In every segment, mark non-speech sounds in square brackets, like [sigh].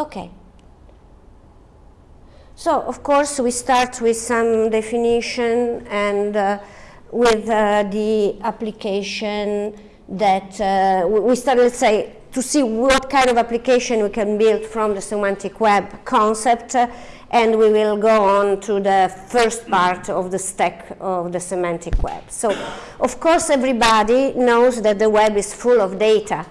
Okay. So, of course, we start with some definition and uh, with uh, the application that uh, we start, let's say, to see what kind of application we can build from the semantic web concept uh, and we will go on to the first part of the stack of the semantic web. So, of course, everybody knows that the web is full of data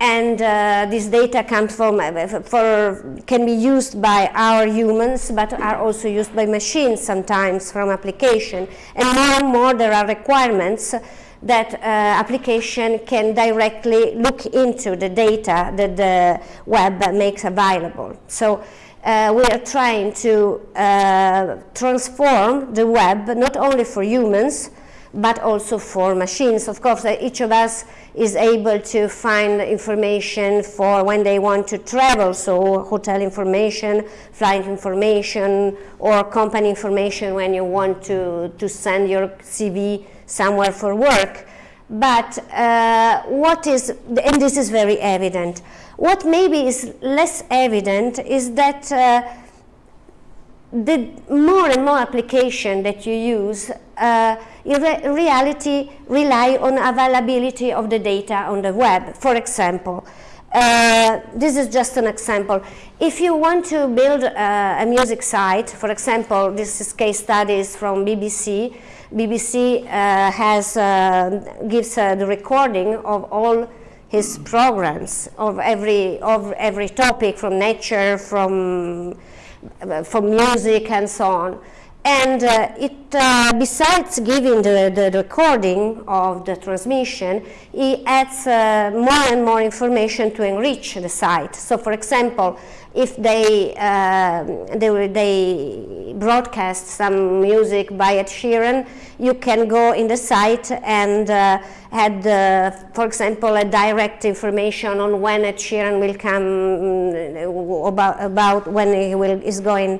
and uh, this data comes from, uh, for, can be used by our humans, but are also used by machines sometimes from application. And more and more there are requirements that uh, application can directly look into the data that the web makes available. So uh, we are trying to uh, transform the web not only for humans but also for machines. Of course, each of us is able to find information for when they want to travel, so hotel information, flight information, or company information when you want to, to send your CV somewhere for work. But uh, what is, and this is very evident, what maybe is less evident is that uh, the more and more application that you use uh, in re reality rely on availability of the data on the web. For example, uh, this is just an example. If you want to build uh, a music site, for example, this is case studies from BBC, BBC uh, has, uh, gives uh, the recording of all his programs of every, of every topic from nature, from, from music and so on. And uh, it, uh, besides giving the, the, recording of the transmission, it adds uh, more and more information to enrich the site. So for example, if they, uh, they, they, broadcast some music by Ed Sheeran, you can go in the site and uh, add, uh, for example, a direct information on when Ed Sheeran will come, mm, about, about when he will, is going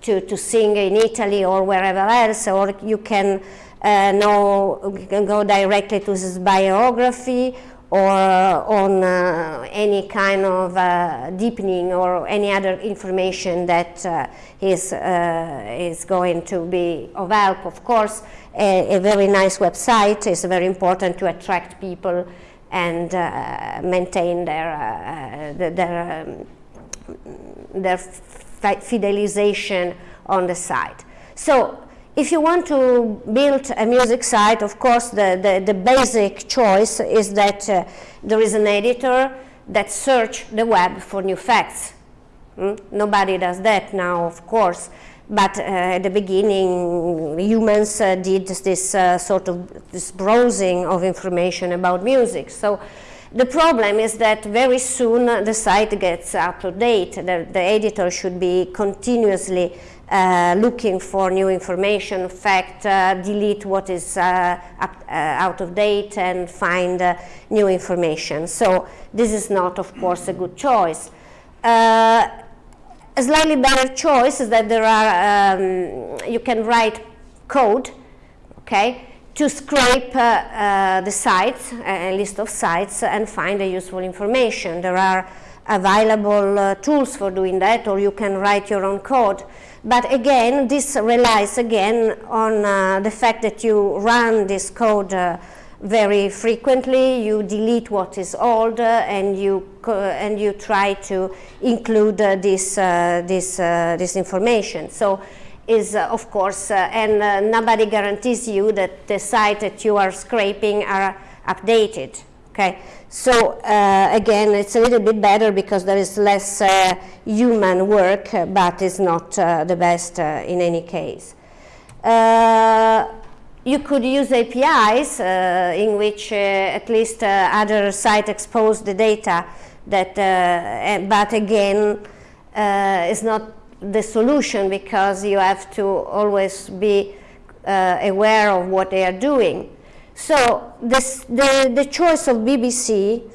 to, to sing in Italy or wherever else, or you can uh, know, you can go directly to his biography or on uh, any kind of uh, deepening or any other information that uh, is, uh, is going to be of help. Of course, a, a, very nice website is very important to attract people and uh, maintain their, their, um, their fidelization on the site. So if you want to build a music site, of course, the, the, the basic choice is that uh, there is an editor that search the web for new facts. Mm? Nobody does that now, of course, but uh, at the beginning, humans uh, did this uh, sort of this browsing of information about music. So the problem is that very soon the site gets out of date. The, the editor should be continuously uh, looking for new information, fact, uh, delete what is uh, up, uh, out of date and find uh, new information. So this is not, of course, a good choice. A slightly better choice is that there are, um, you can write code, okay, to scrape the sites, a list of sites, and find the useful information. There are available tools for doing that, or you can write your own code. But again, this relies again on uh, the fact that you run this code uh, very frequently, you delete what is old, uh, and you and you try to include this this this information. So is uh, of course, uh, and uh, nobody guarantees you that the site that you are scraping are updated. Okay, so uh, again, it's a little bit better because there is less uh, human work, uh, but it's not uh, the best uh, in any case. Uh, you could use APIs in which at least other sites expose the data that, eh, but again, it's not the solution because you have to always be uh, aware of what they are doing. So this, the, the choice of BBC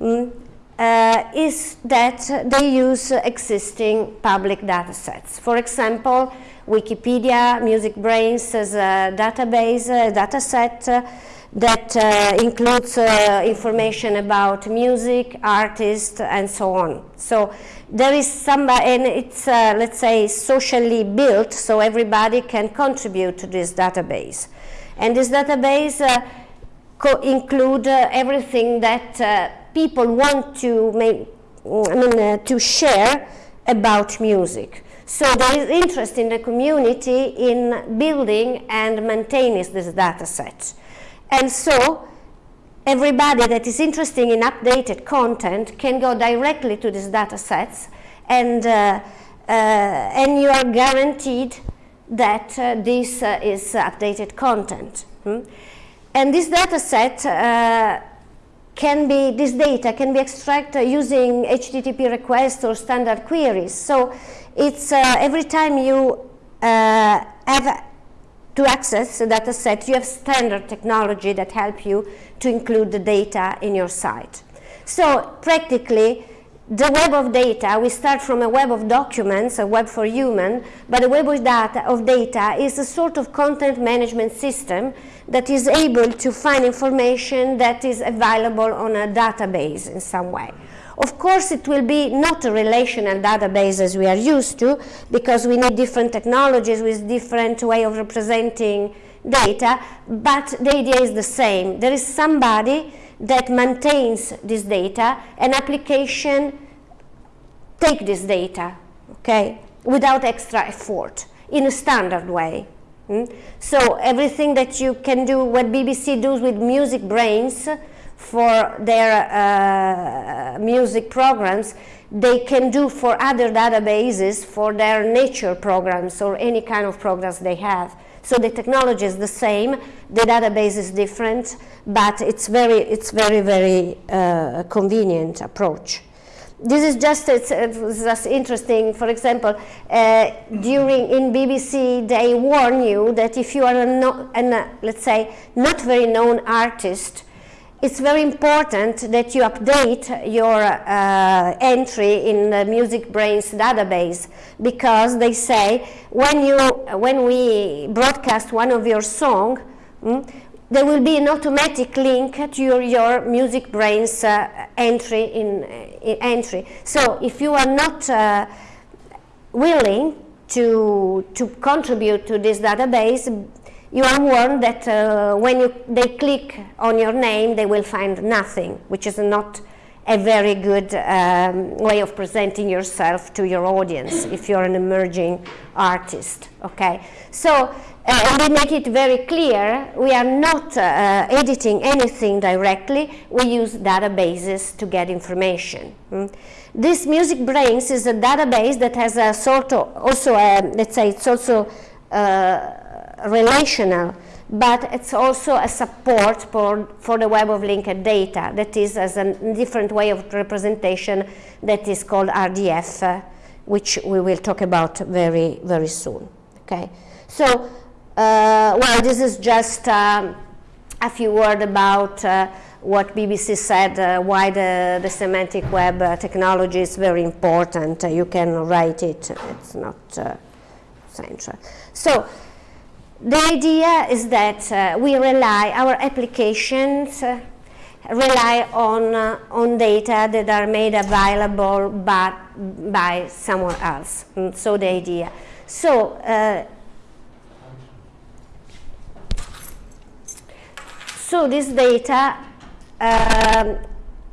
mm, uh, is that they use existing public data sets. For example, Wikipedia, MusicBrainz as a database, a data set, uh, that uh, includes uh, information about music, artists, and so on. So there is some, and it's, uh, let's say, socially built, so everybody can contribute to this database. And this database uh, include uh, everything that uh, people want to make, I mean, to share about music. So there is interest in the community in building and maintaining this data set. And so everybody that is interested in updated content can go directly to these data sets and, uh, uh, and you are guaranteed that uh, this uh, is updated content. Hmm? And this data set uh, can be, this data can be extracted using HTTP requests or standard queries. So it's uh, every time you have to access the data set, you have standard technology that help you to include the data in your site. So practically, the web of data, we start from a web of documents, a web for human, but the web of data, of data is a sort of content management system that is able to find information that is available on a database in some way. Of course, it will be not a relational database as we are used to, because we need different technologies with different way of representing data, but the idea is the same. There is somebody that maintains this data, an application take this data, okay, without extra effort, in a standard way. Mm? So everything that you can do, what BBC does with MusicBrainz, for their uh, music programs, they can do for other databases for their nature programs or any kind of programs they have. So the technology is the same, the database is different, but it's very, it's very, very uh, convenient approach. This is just, it's, it's just interesting, for example, uh, during, in BBC, they warn you that if you are a, no, an, uh, let's say, not very known artist, it's very important that you update your uh, entry in the MusicBrainz database because they say when, you, when we broadcast one of your song, mm, there will be an automatic link to your, your MusicBrainz uh, entry in, in, entry. So if you are not uh, willing to, to contribute to this database, you are warned that uh, when you, they click on your name, they will find nothing, which is not a very good um, way of presenting yourself to your audience if you're an emerging artist, okay? So, uh, we make it very clear, we are not uh, editing anything directly, we use databases to get information. Mm? This MusicBrainz is a database that has a sort of, also, a, let's say it's also uh, relational, but it's also a support for, for the web of linked data that is as a different way of representation that is called RDF, uh, which we will talk about very, very soon. Okay, so, uh, well, this is just um, a few words about uh, what BBC said, uh, why the, the semantic web uh, technology is very important. You can write it, it's not uh, central. So, the idea is that uh, we rely, our applications uh, rely on, uh, on data that are made available by, by someone else. Mm, so the idea. So, so this data um,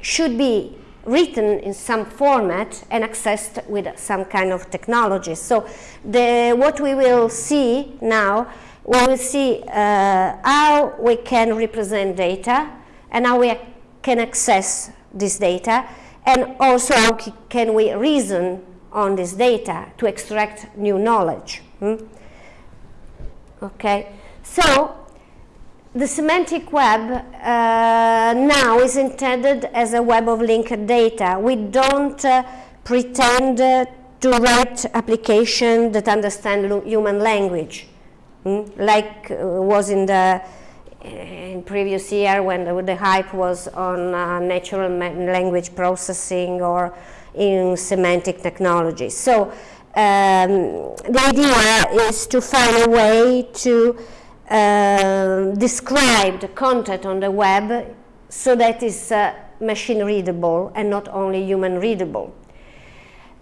should be written in some format and accessed with some kind of technology. So the, what we will see now we will see uh, how we can represent data and how we can access this data and also how can we reason on this data to extract new knowledge. Hmm? Okay, so the semantic web uh, now is intended as a web of linked data. We don't uh, pretend uh, to write applications that understand human language. Mm? like uh, was in the in previous year when the, the hype was on uh, natural language processing or in semantic technology. So um, the idea is to find a way to uh, described content on the web so that it's uh, machine readable and not only human readable.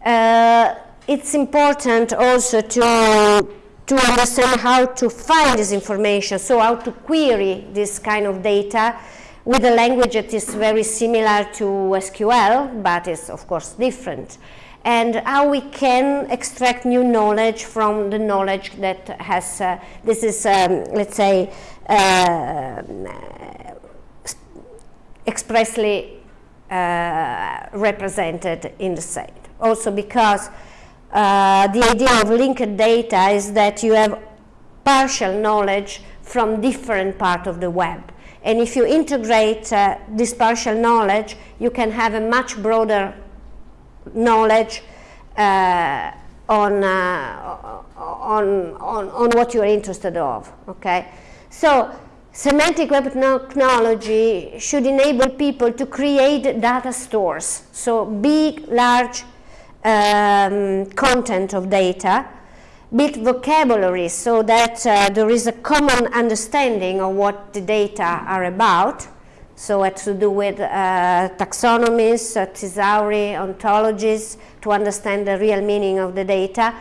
Uh, it's important also to, to understand how to find this information, so how to query this kind of data with a language that is very similar to SQL, but is of course different. And how we can extract new knowledge from the knowledge that has, uh, this is, um, let's say, uh, expressly uh, represented in the site. Also because uh, the idea of linked data is that you have partial knowledge from different part of the web. And if you integrate uh, this partial knowledge, you can have a much broader knowledge uh, on, uh, on, on, on what you're interested of, okay? So semantic web technology should enable people to create data stores, so big, large um, content of data build vocabulary so that uh, there is a common understanding of what the data are about. So it to do with uh, taxonomies, uh, thesauri, ontologies, to understand the real meaning of the data,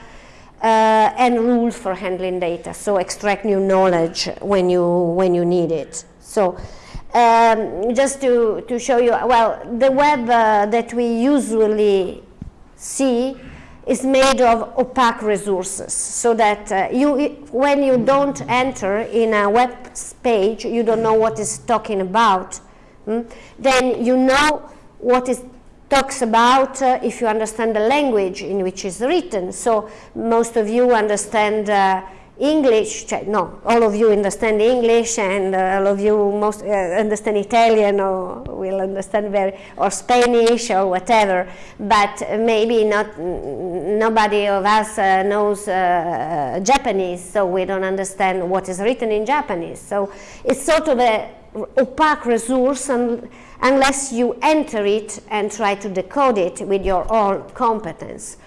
uh, and rules for handling data. So extract new knowledge when you, when you need it. So um, just to, to show you, well, the web uh, that we usually see is made of opaque resources so that uh, you, when you don't enter in a web page, you don't know what is talking about. Mm? Then you know what it talks about uh, if you understand the language in which it's written. So most of you understand uh, English, no, all of you understand English and uh, all of you most uh, understand Italian or will understand very, or Spanish or whatever, but maybe not, nobody of us uh, knows uh, Japanese, so we don't understand what is written in Japanese. So it's sort of a opaque resource and, unless you enter it and try to decode it with your own competence.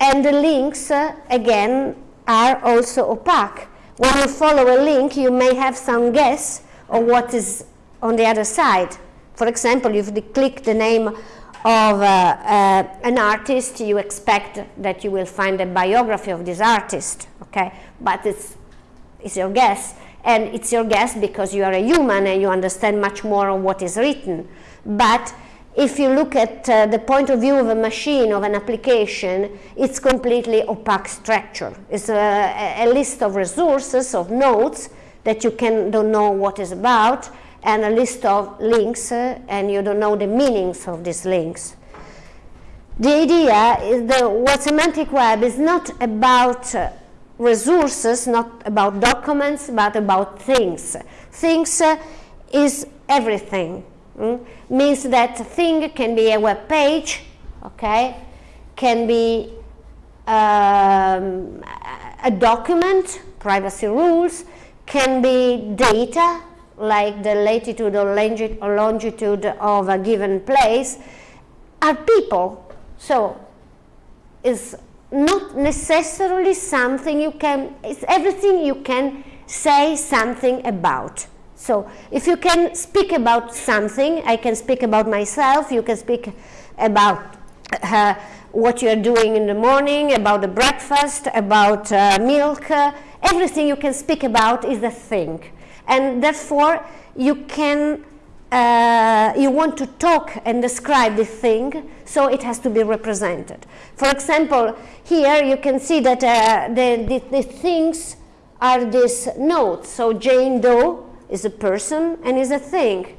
And the links, uh, again, are also opaque. When you follow a link, you may have some guess of what is on the other side. For example, if you click the name of uh, uh, an artist, you expect that you will find a biography of this artist, okay? But it's, it's your guess. And it's your guess because you are a human and you understand much more of what is written. But if you look at uh, the point of view of a machine, of an application, it's completely opaque structure. It's a, a list of resources, of nodes, that you can, don't know what is about, and a list of links, uh, and you don't know the meanings of these links. The idea is that what semantic web is not about uh, resources, not about documents, but about things. Things uh, is everything. Mm? Means that thing can be a web page, okay, can be um, a document, privacy rules, can be data, like the latitude or longitude of a given place, are people. So it's not necessarily something you can, it's everything you can say something about. So if you can speak about something, I can speak about myself, you can speak about uh, what you're doing in the morning, about the breakfast, about uh, milk, uh, everything you can speak about is a thing. And therefore, you can, uh, you want to talk and describe the thing, so it has to be represented. For example, here you can see that uh, the, the, the things are these notes. So Jane Doe is a person and is a thing.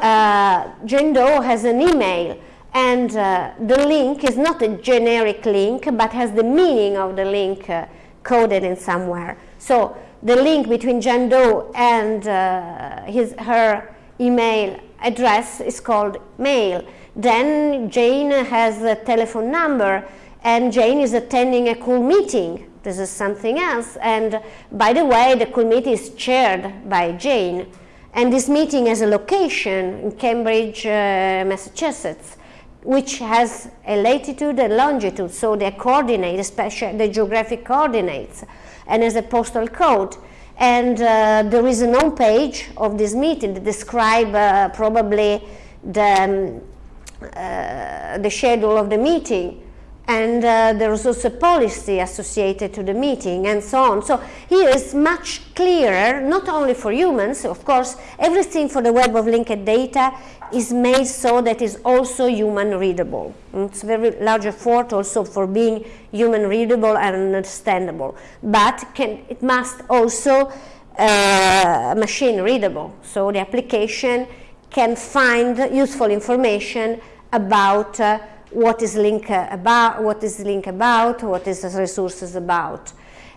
Uh, Jane Doe has an email and uh, the link is not a generic link but has the meaning of the link uh, coded in somewhere. So the link between Jane Doe and uh, his, her email address is called mail. Then Jane has a telephone number and Jane is attending a cool meeting this is something else. And by the way, the committee is chaired by Jane. And this meeting has a location in Cambridge, uh, Massachusetts, which has a latitude and longitude, so the coordinate, especially the geographic coordinates, and has a postal code. And uh, there is an home page of this meeting that describe uh, probably the, um, uh, the schedule of the meeting and uh, there is also policy associated to the meeting and so on. So here is much clearer, not only for humans, of course, everything for the web of linked data is made so that is also human readable. It's a very large effort also for being human readable and understandable, but can, it must also uh, machine readable. So the application can find useful information about uh, what is link about, what is link about, what is resources about.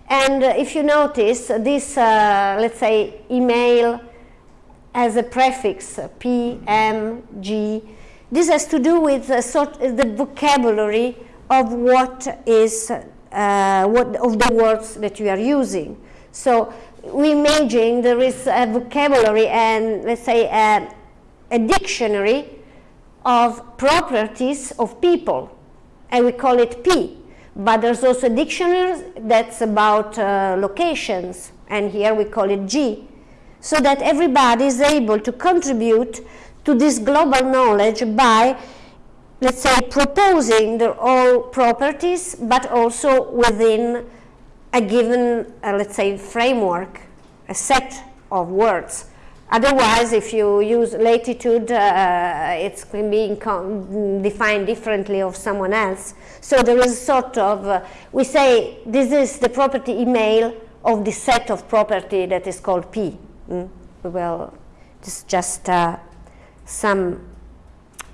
And uh, if you notice, this, uh, let's say, email has a prefix P, M, G. This has to do with uh, sort the vocabulary of what is uh, what of the words that you are using. So we imagine there is a vocabulary and let's say a, a dictionary of properties of people, and we call it P. But there's also dictionaries that's about uh, locations, and here we call it G, so that everybody is able to contribute to this global knowledge by, let's say, proposing their own properties, but also within a given, uh, let's say, framework, a set of words. Otherwise, if you use latitude, uh, it can be defined differently of someone else. So there is a sort of, uh, we say this is the property email of the set of property that is called P. Mm? Well, is just uh, some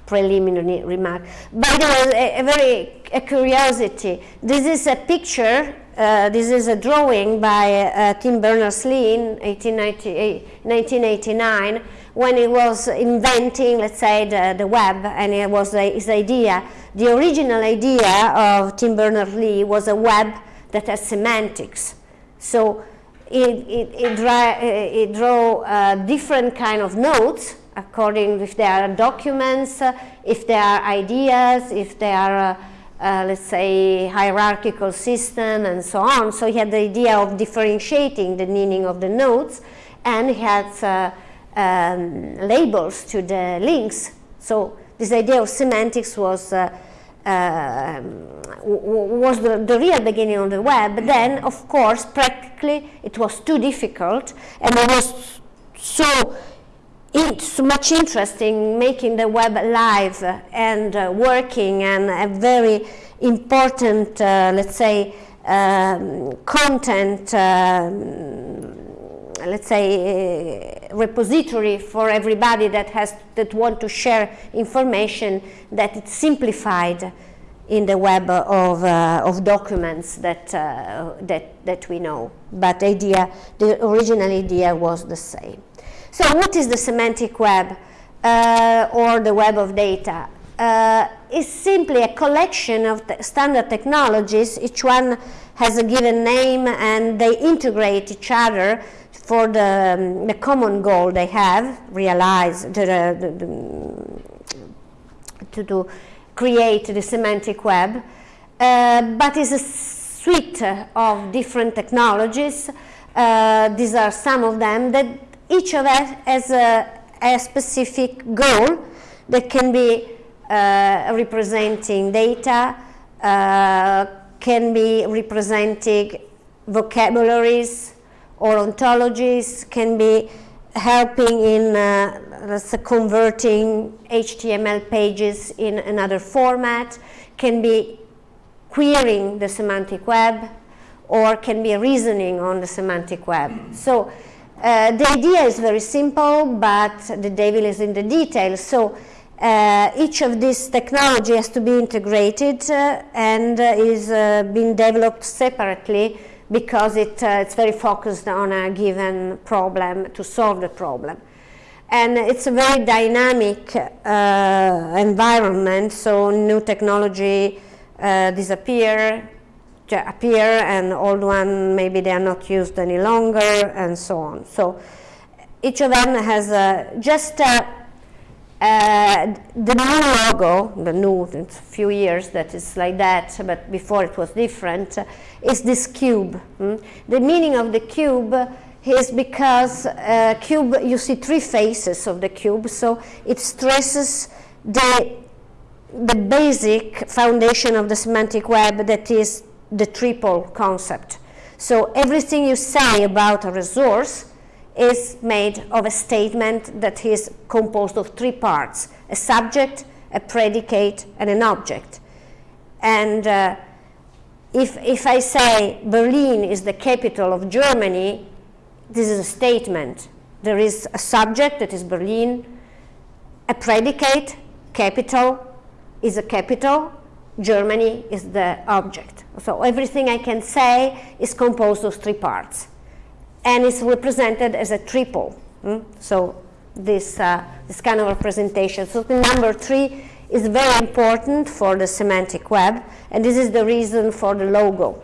preliminary remark. By the way, a, a very a curiosity. This is a picture uh, this is a drawing by uh, Tim Berners-Lee in 1989 when he was inventing, let's say, the, the web, and it was his idea. The original idea of Tim Berners-Lee was a web that has semantics. So it, it, it, dra it uh, different kind of nodes according if there are documents, uh, if there are ideas, if there are uh, let's say, hierarchical system and so on. So he had the idea of differentiating the meaning of the nodes and he had uh, um, labels to the links. So this idea of semantics was uh, uh was the, the, real beginning of the web. But then, of course, practically it was too difficult and it was so it's much interesting making the web live and uh, working and a very important, uh, let's say, um, content, um, let's say, uh, repository for everybody that has that want to share information that it's simplified in the web of, uh, of documents that, uh, that, that we know. But idea, the original idea was the same. So what is the semantic web uh, or the web of data? Uh, it's simply a collection of standard technologies. Each one has a given name and they integrate each other for the, um, the common goal they have, realize, the, the, to, to create the semantic web. Uh, but it's a suite of different technologies. Uh, these are some of them that each of us has a, a specific goal that can be uh, representing data, uh, can be representing vocabularies or ontologies, can be helping in uh, converting HTML pages in another format, can be querying the semantic web, or can be reasoning on the semantic web. So uh, the idea is very simple, but the devil is in the details. So uh, each of these technology has to be integrated uh, and uh, is uh, being developed separately because it, uh, it's very focused on a given problem to solve the problem. And it's a very dynamic environment, so new technology disappear, appear and old one maybe they are not used any longer and so on. So each of them has uh, just uh, uh, the new logo, the new, it's a few years that is like that, but before it was different, is this cube. Hmm? The meaning of the cube is because uh, cube, you see three faces of the cube, so it stresses the, the basic foundation of the semantic web that is the triple concept. So everything you say about a resource is made of a statement that is composed of three parts, a subject, a predicate, and an object. And uh, if, if I say Berlin is the capital of Germany, this is a statement. There is a subject that is Berlin, a predicate, capital is a capital, Germany is the object. So everything I can say is composed of three parts and is represented as a triple. Hmm? So this, uh, this kind of representation. So the number three is very important for the semantic web, and this is the reason for the logo.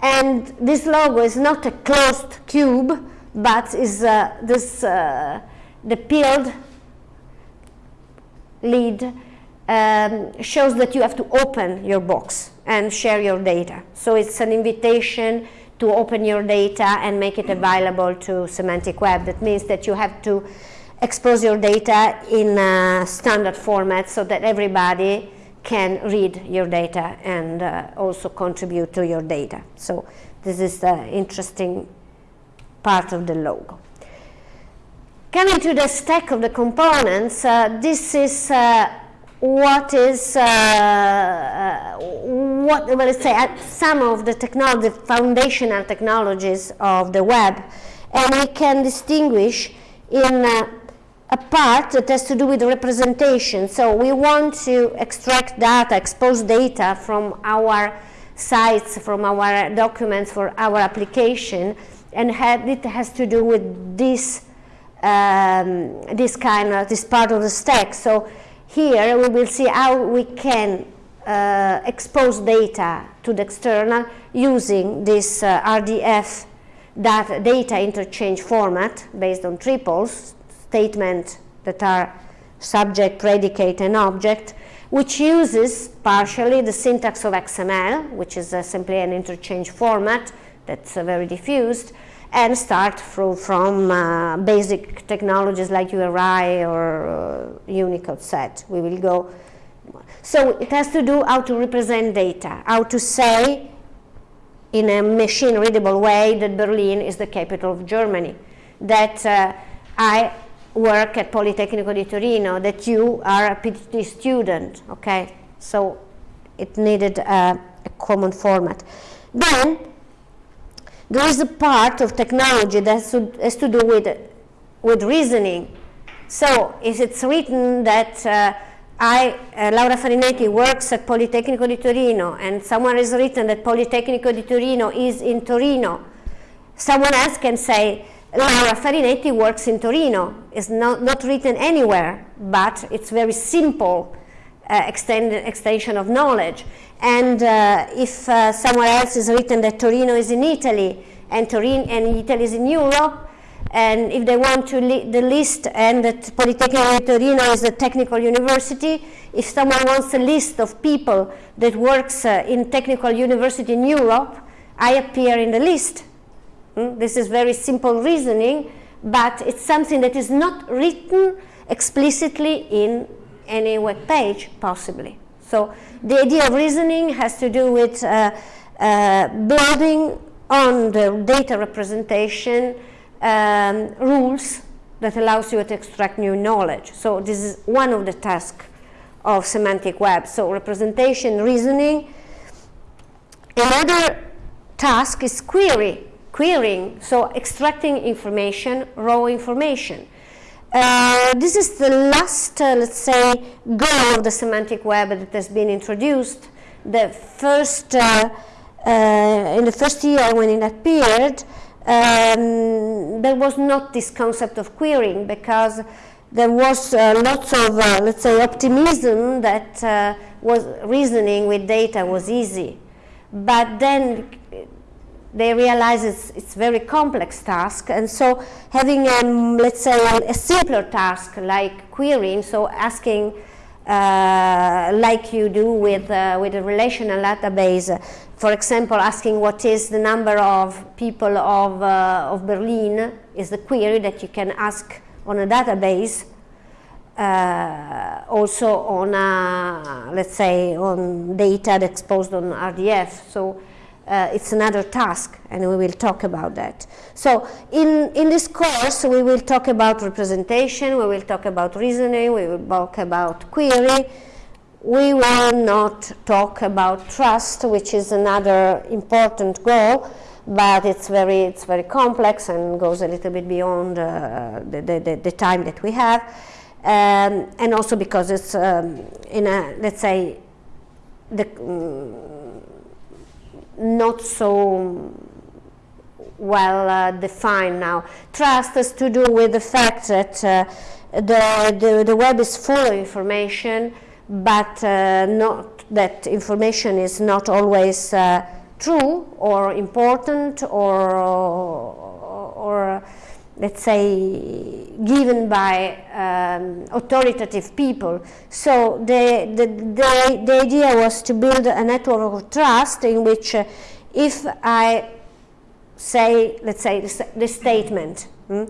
And this logo is not a closed cube, but is uh, this, uh, the peeled lid um, shows that you have to open your box and share your data. So it's an invitation to open your data and make it available to semantic web. That means that you have to expose your data in standard format so that everybody can read your data and uh, also contribute to your data. So this is the interesting part of the logo. Coming to the stack of the components, uh, this is uh, what is, uh, uh, what, well, let's say, some of the technology, foundational technologies of the web, and we can distinguish in uh, a part that has to do with representation. So we want to extract data, expose data from our sites, from our documents for our application, and have, it has to do with this, um, this kind of, this part of the stack. So here we will see how we can uh, expose data to the external using this uh, RDF data, data interchange format based on triples, statements that are subject, predicate, and object, which uses partially the syntax of XML, which is uh, simply an interchange format that's uh, very diffused, and start from, from uh, basic technologies like URI or uh, Unicode set. We will go. So it has to do how to represent data, how to say in a machine readable way that Berlin is the capital of Germany, that uh, I work at Politecnico di Torino, that you are a PhD student, okay? So it needed a common format. Then there is a part of technology that has to, has to do with, with reasoning. So if it's written that uh, I, uh, Laura Farinetti, works at Politecnico di Torino and someone has written that Politecnico di Torino is in Torino, someone else can say Laura Farinetti works in Torino. It's not, not written anywhere, but it's very simple uh, extension of knowledge. And uh, if uh, somewhere else is written that Torino is in Italy and Torino and Italy is in Europe, and if they want to li the list and that Politecnico Torino is a technical university, if someone wants a list of people that works uh, in technical university in Europe, I appear in the list. Hmm? This is very simple reasoning, but it's something that is not written explicitly in any web page, possibly. So the idea of reasoning has to do with uh, uh, building on the data representation um, rules that allows you to extract new knowledge. So this is one of the tasks of semantic web. So representation, reasoning. Another task is query, querying, so extracting information, raw information. Uh, this is the last, uh, let's say, goal of the semantic web that has been introduced. The first, uh, uh in the first year when it appeared, um, there was not this concept of querying because there was uh, lots of, let's say, optimism that was reasoning with data was easy. But then they realize it's, it's a very complex task and so having um, let's say a simpler task like querying so asking uh, like you do with, uh, with a relational database. For example, asking what is the number of people of, uh, of Berlin is the query that you can ask on a database. Uh, also on, a, let's say, on data exposed on RDF. So uh, it's another task and we will talk about that. So in, in this course we will talk about representation, we will talk about reasoning, we will talk about query, we will not talk about trust which is another important goal but it's very, it's very complex and goes a little bit beyond uh, the, the, the, time that we have um, and also because it's um, in a, let's say, the, um, not so well uh, defined now. Trust has to do with the fact that uh, the, the, the, web is full of information, but uh, not that information is not always uh, true or important or, or, or let's say, given by um, authoritative people. So the, the, the, the, idea was to build a network of trust in which uh, if I say, let's say, the, the statement, hmm?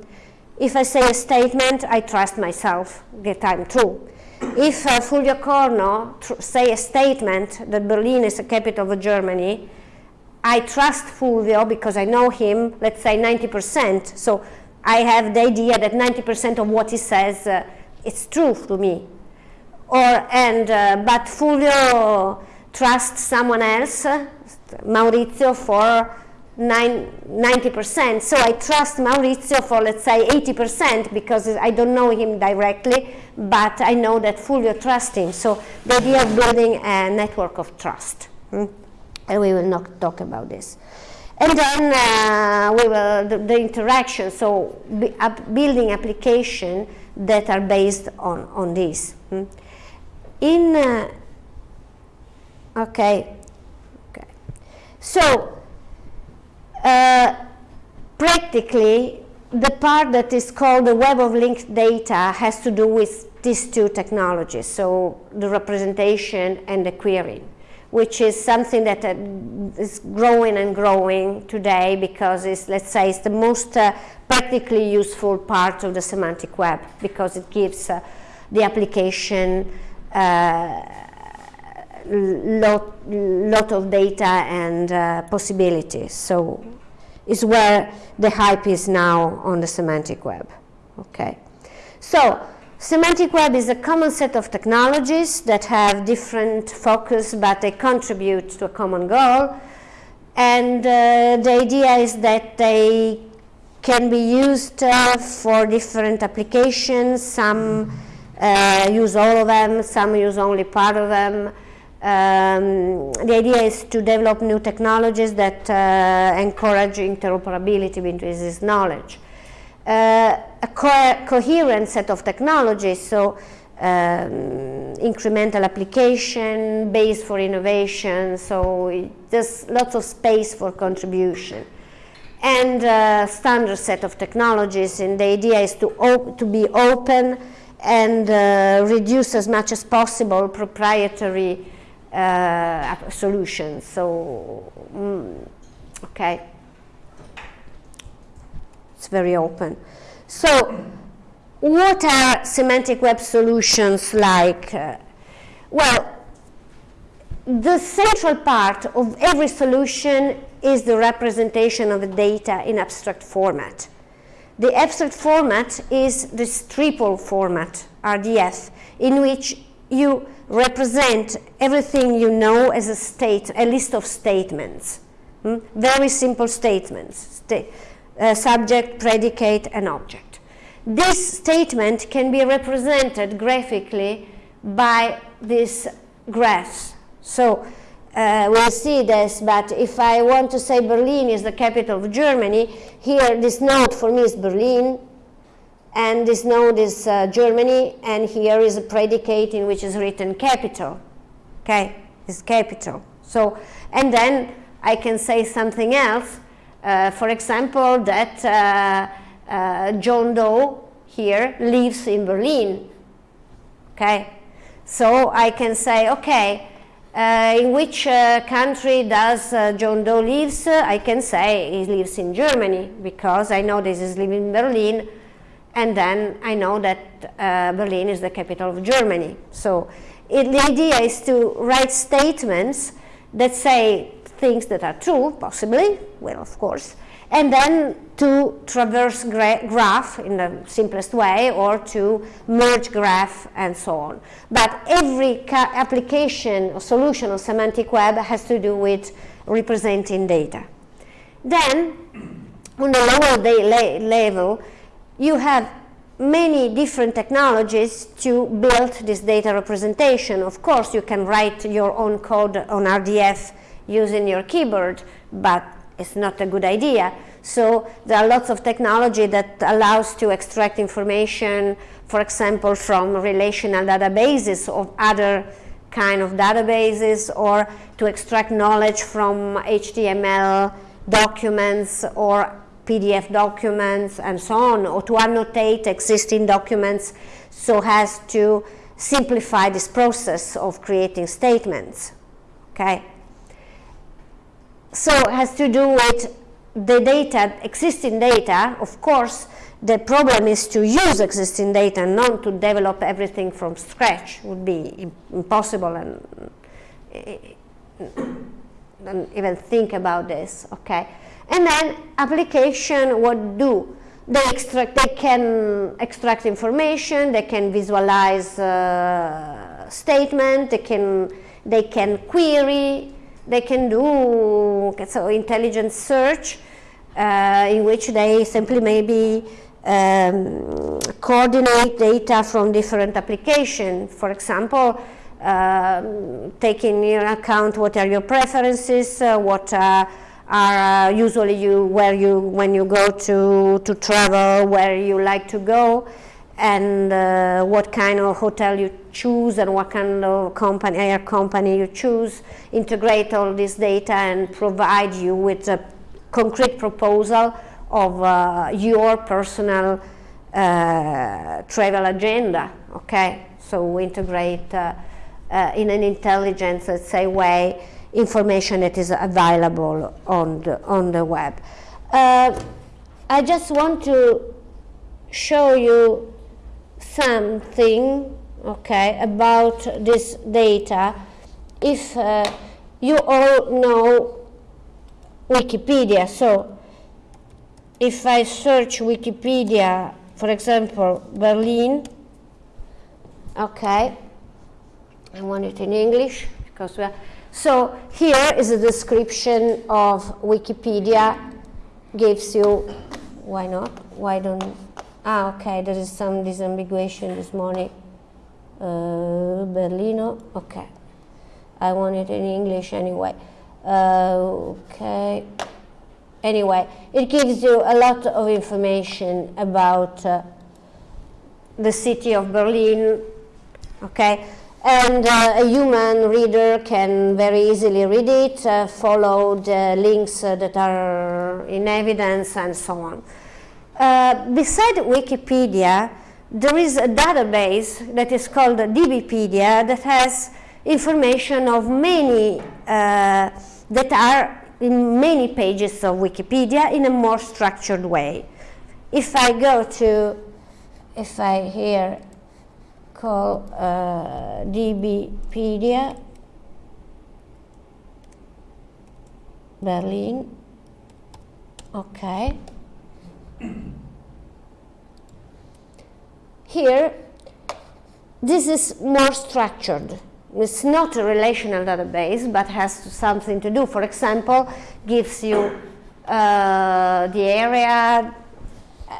if I say a statement, I trust myself that I'm true. If uh, Fulvio Corno say a statement that Berlin is the capital of Germany, I trust Fulvio because I know him, let's say 90%. So I have the idea that 90% of what he says uh, is true to me. Or, and, uh, but Fulvio trusts someone else, Maurizio, for 90%. So I trust Maurizio for, let's say, 80% because I don't know him directly, but I know that Fulvio trusts him. So the idea of building a network of trust. Hmm? And we will not talk about this. And then uh, we will, the, the interaction, so building application that are based on, on this. Hmm? In, uh, okay, okay. So, uh, practically, the part that is called the web of linked data has to do with these two technologies, so the representation and the querying which is something that uh, is growing and growing today because it's, let's say, it's the most uh, practically useful part of the semantic web because it gives uh, the application uh, lot, lot of data and uh, possibilities. So it's where the hype is now on the semantic web. Okay. So Semantic web is a common set of technologies that have different focus, but they contribute to a common goal. And uh, the idea is that they can be used uh, for different applications. Some uh, use all of them, some use only part of them. Um, the idea is to develop new technologies that uh, encourage interoperability between this knowledge a co coherent set of technologies, so um, incremental application, base for innovation, so there's lots of space for contribution. And a standard set of technologies, and the idea is to, to be open and uh, reduce as much as possible proprietary uh, solutions. So, mm, okay it's very open. So what are semantic web solutions like? Uh, well, the central part of every solution is the representation of the data in abstract format. The abstract format is this triple format, RDF, in which you represent everything you know as a state, a list of statements. Hmm? Very simple statements. Sta uh, subject, predicate, and object. This statement can be represented graphically by these graphs. So uh, we'll see this, but if I want to say Berlin is the capital of Germany, here this node for me is Berlin, and this node is uh, Germany, and here is a predicate in which is written capital. Okay, is capital. So, and then I can say something else, uh, for example, that uh, uh, John Doe here lives in Berlin. Okay, So I can say, okay, uh, in which uh, country does uh, John Doe lives? I can say he lives in Germany because I know this is living in Berlin and then I know that Berlin is the capital of Germany. So it, the idea is to write statements that say things that are true, possibly, well, of course, and then to traverse gra graph in the simplest way or to merge graph and so on. But every application or solution of semantic web has to do with representing data. Then, on the lower level, you have many different technologies to build this data representation. Of course, you can write your own code on RDF using your keyboard, but it's not a good idea. So there are lots of technology that allows to extract information, for example, from relational databases of other kind of databases or to extract knowledge from HTML documents or PDF documents and so on, or to annotate existing documents so as to simplify this process of creating statements. Okay? So it has to do with the data, existing data, of course, the problem is to use existing data, not to develop everything from scratch. would be impossible and, and even think about this, okay? And then application, what do? They extract, they can extract information, they can visualize uh, statement, they can, they can query, they can do so intelligent search uh, in which they simply maybe um, coordinate data from different applications. For example, uh, taking into account what are your preferences, uh, what uh, are uh, usually you where you when you go to to travel where you like to go and uh, what kind of hotel you choose and what kind of company air company you choose integrate all this data and provide you with a concrete proposal of uh, your personal uh, travel agenda okay so we integrate uh, uh, in an intelligent let's say way information that is available on the, on the web. Uh, I just want to show you something okay, about this data. If uh, you all know Wikipedia, so if I search Wikipedia, for example, Berlin, okay, I want it in English because we are so here is a description of Wikipedia, gives you, why not, why don't, ah, okay, there is some disambiguation this morning. Uh, Berlino, okay. I want it in English anyway. Uh, okay. Anyway, it gives you a lot of information about uh, the city of Berlin, okay and uh, a human reader can very easily read it, uh, follow the links that are in evidence and so on. Uh, beside Wikipedia, there is a database that is called DBpedia that has information of many, uh, that are in many pages of Wikipedia in a more structured way. If I go to, if I here call uh, DBpedia Berlin. Okay. Here, this is more structured. It's not a relational database, but has something to do. For example, gives you uh, the area,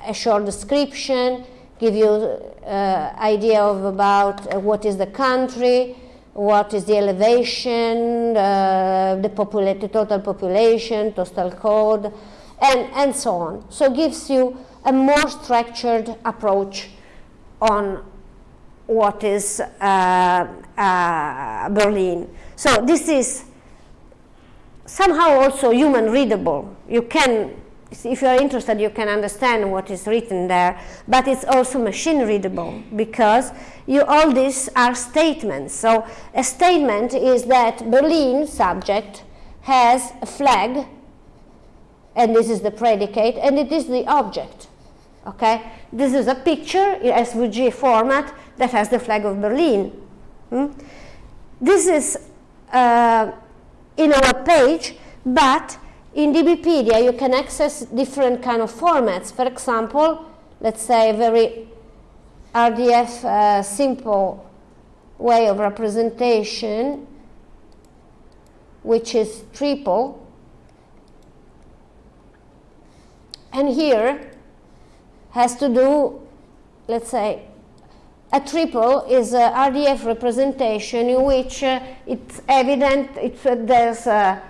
a short description, give you uh, idea of about uh, what is the country, what is the elevation, uh, the, total population, postal code, and, and so on. So gives you a more structured approach on what is uh, uh, Berlin. So this is somehow also human readable. You can if you're interested, you can understand what is written there, but it's also machine readable because you, all these are statements. So a statement is that Berlin subject has a flag, and this is the predicate, and it is the object. Okay, this is a picture in SVG format that has the flag of Berlin. Hmm? This is uh, in our page, but in DBpedia you can access different kind of formats. For example, let's say a very RDF uh, simple way of representation, which is triple. And here has to do, let's say, a triple is a RDF representation in which uh, it's evident it's, uh, there's uh,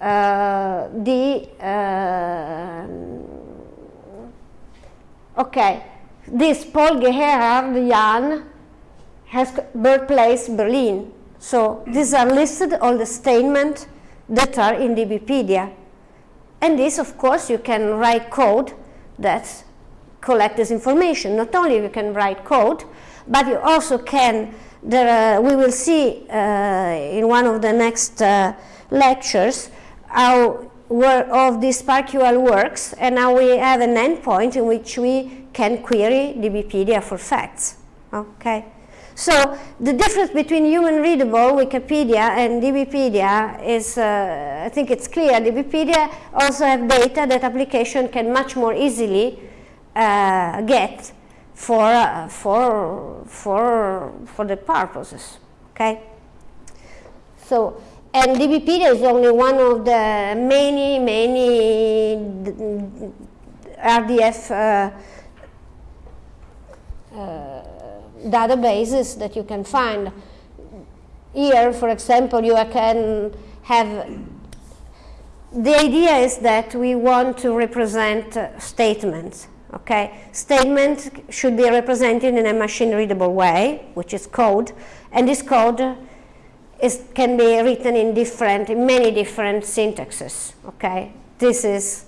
uh the uh, okay this Paul Gerhard Jan has birthplace Berlin. So these are listed all the statements that are in DBpedia and this of course you can write code that collect this information not only you can write code but you also can, there, we will see uh, in one of the next uh, lectures how of this SPARQL works and now we have an endpoint in which we can query DBpedia for facts. Okay. So the difference between human readable Wikipedia and DBpedia is, uh, I think it's clear, DBpedia also have data that application can much more easily get for, uh, for, for, for the purposes, okay? So, and DBpedia is only one of the many, many RDF uh, uh, databases that you can find. Here, for example, you can have, the idea is that we want to represent uh, statements Okay, statement should be represented in a machine-readable way, which is code, and this code is, can be written in different, in many different syntaxes. Okay, this is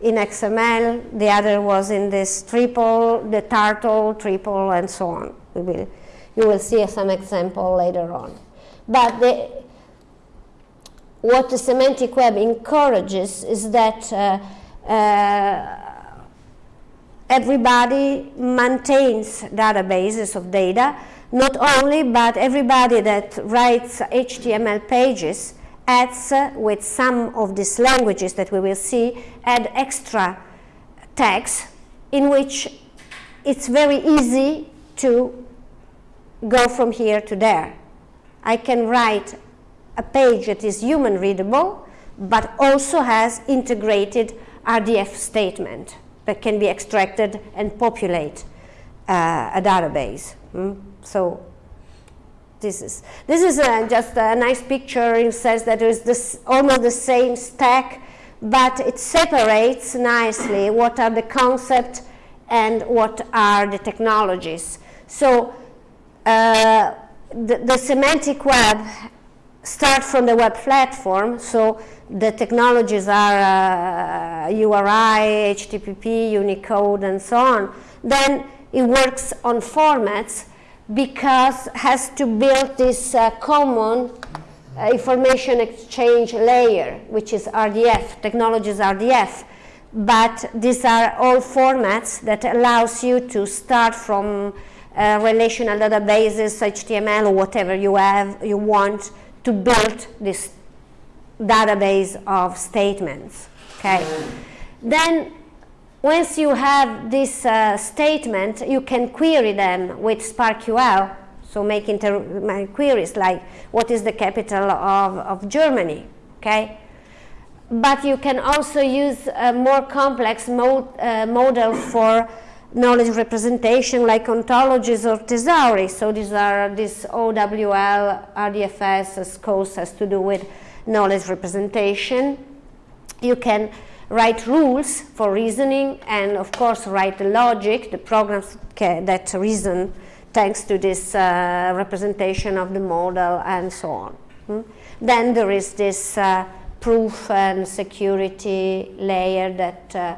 in XML, the other was in this triple, the turtle, triple, and so on. We will, you will see some example later on. But the, what the semantic web encourages is that uh, uh, everybody maintains databases of data, not only, but everybody that writes HTML pages adds uh, with some of these languages that we will see, add extra tags in which it's very easy to go from here to there. I can write a page that is human readable, but also has integrated RDF statement that can be extracted and populate uh, a database. Mm? So this is this is uh, just a nice picture. It says that it's this almost the same stack, but it separates nicely what are the concepts and what are the technologies. So uh, the, the semantic web start from the web platform. So the technologies are uh, URI, HTTP, Unicode, and so on, then it works on formats because has to build this uh, common uh, information exchange layer, which is RDF, technologies RDF. But these are all formats that allows you to start from uh, relational databases, HTML, or whatever you have, you want to build this database of statements. Okay. Then once you have this uh, statement, you can query them with SPARQL. So make, queries like what is the capital of, of Germany, okay? But you can also use a more complex mod, uh, model for knowledge representation like ontologies or thesauri. So these are this OWL, RDFS, SKOS has to do with knowledge representation. You can write rules for reasoning and of course write the logic, the programs that reason thanks to this uh, representation of the model and so on. Hmm? Then there is this uh, proof and security layer that uh,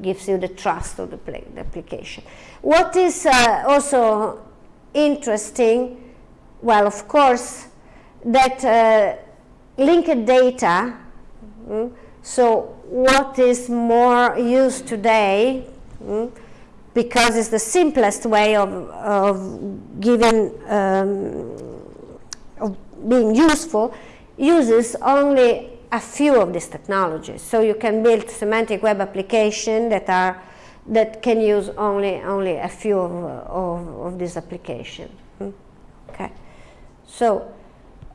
gives you the trust of the, the application. What is uh, also interesting, well, of course, that uh, linked data, mm, so what is more used today, mm, because it's the simplest way of, of giving, um, of being useful, uses only a few of these technologies. So you can build semantic web applications that are that can use only only a few of, of, of these applications. Hmm? Okay, so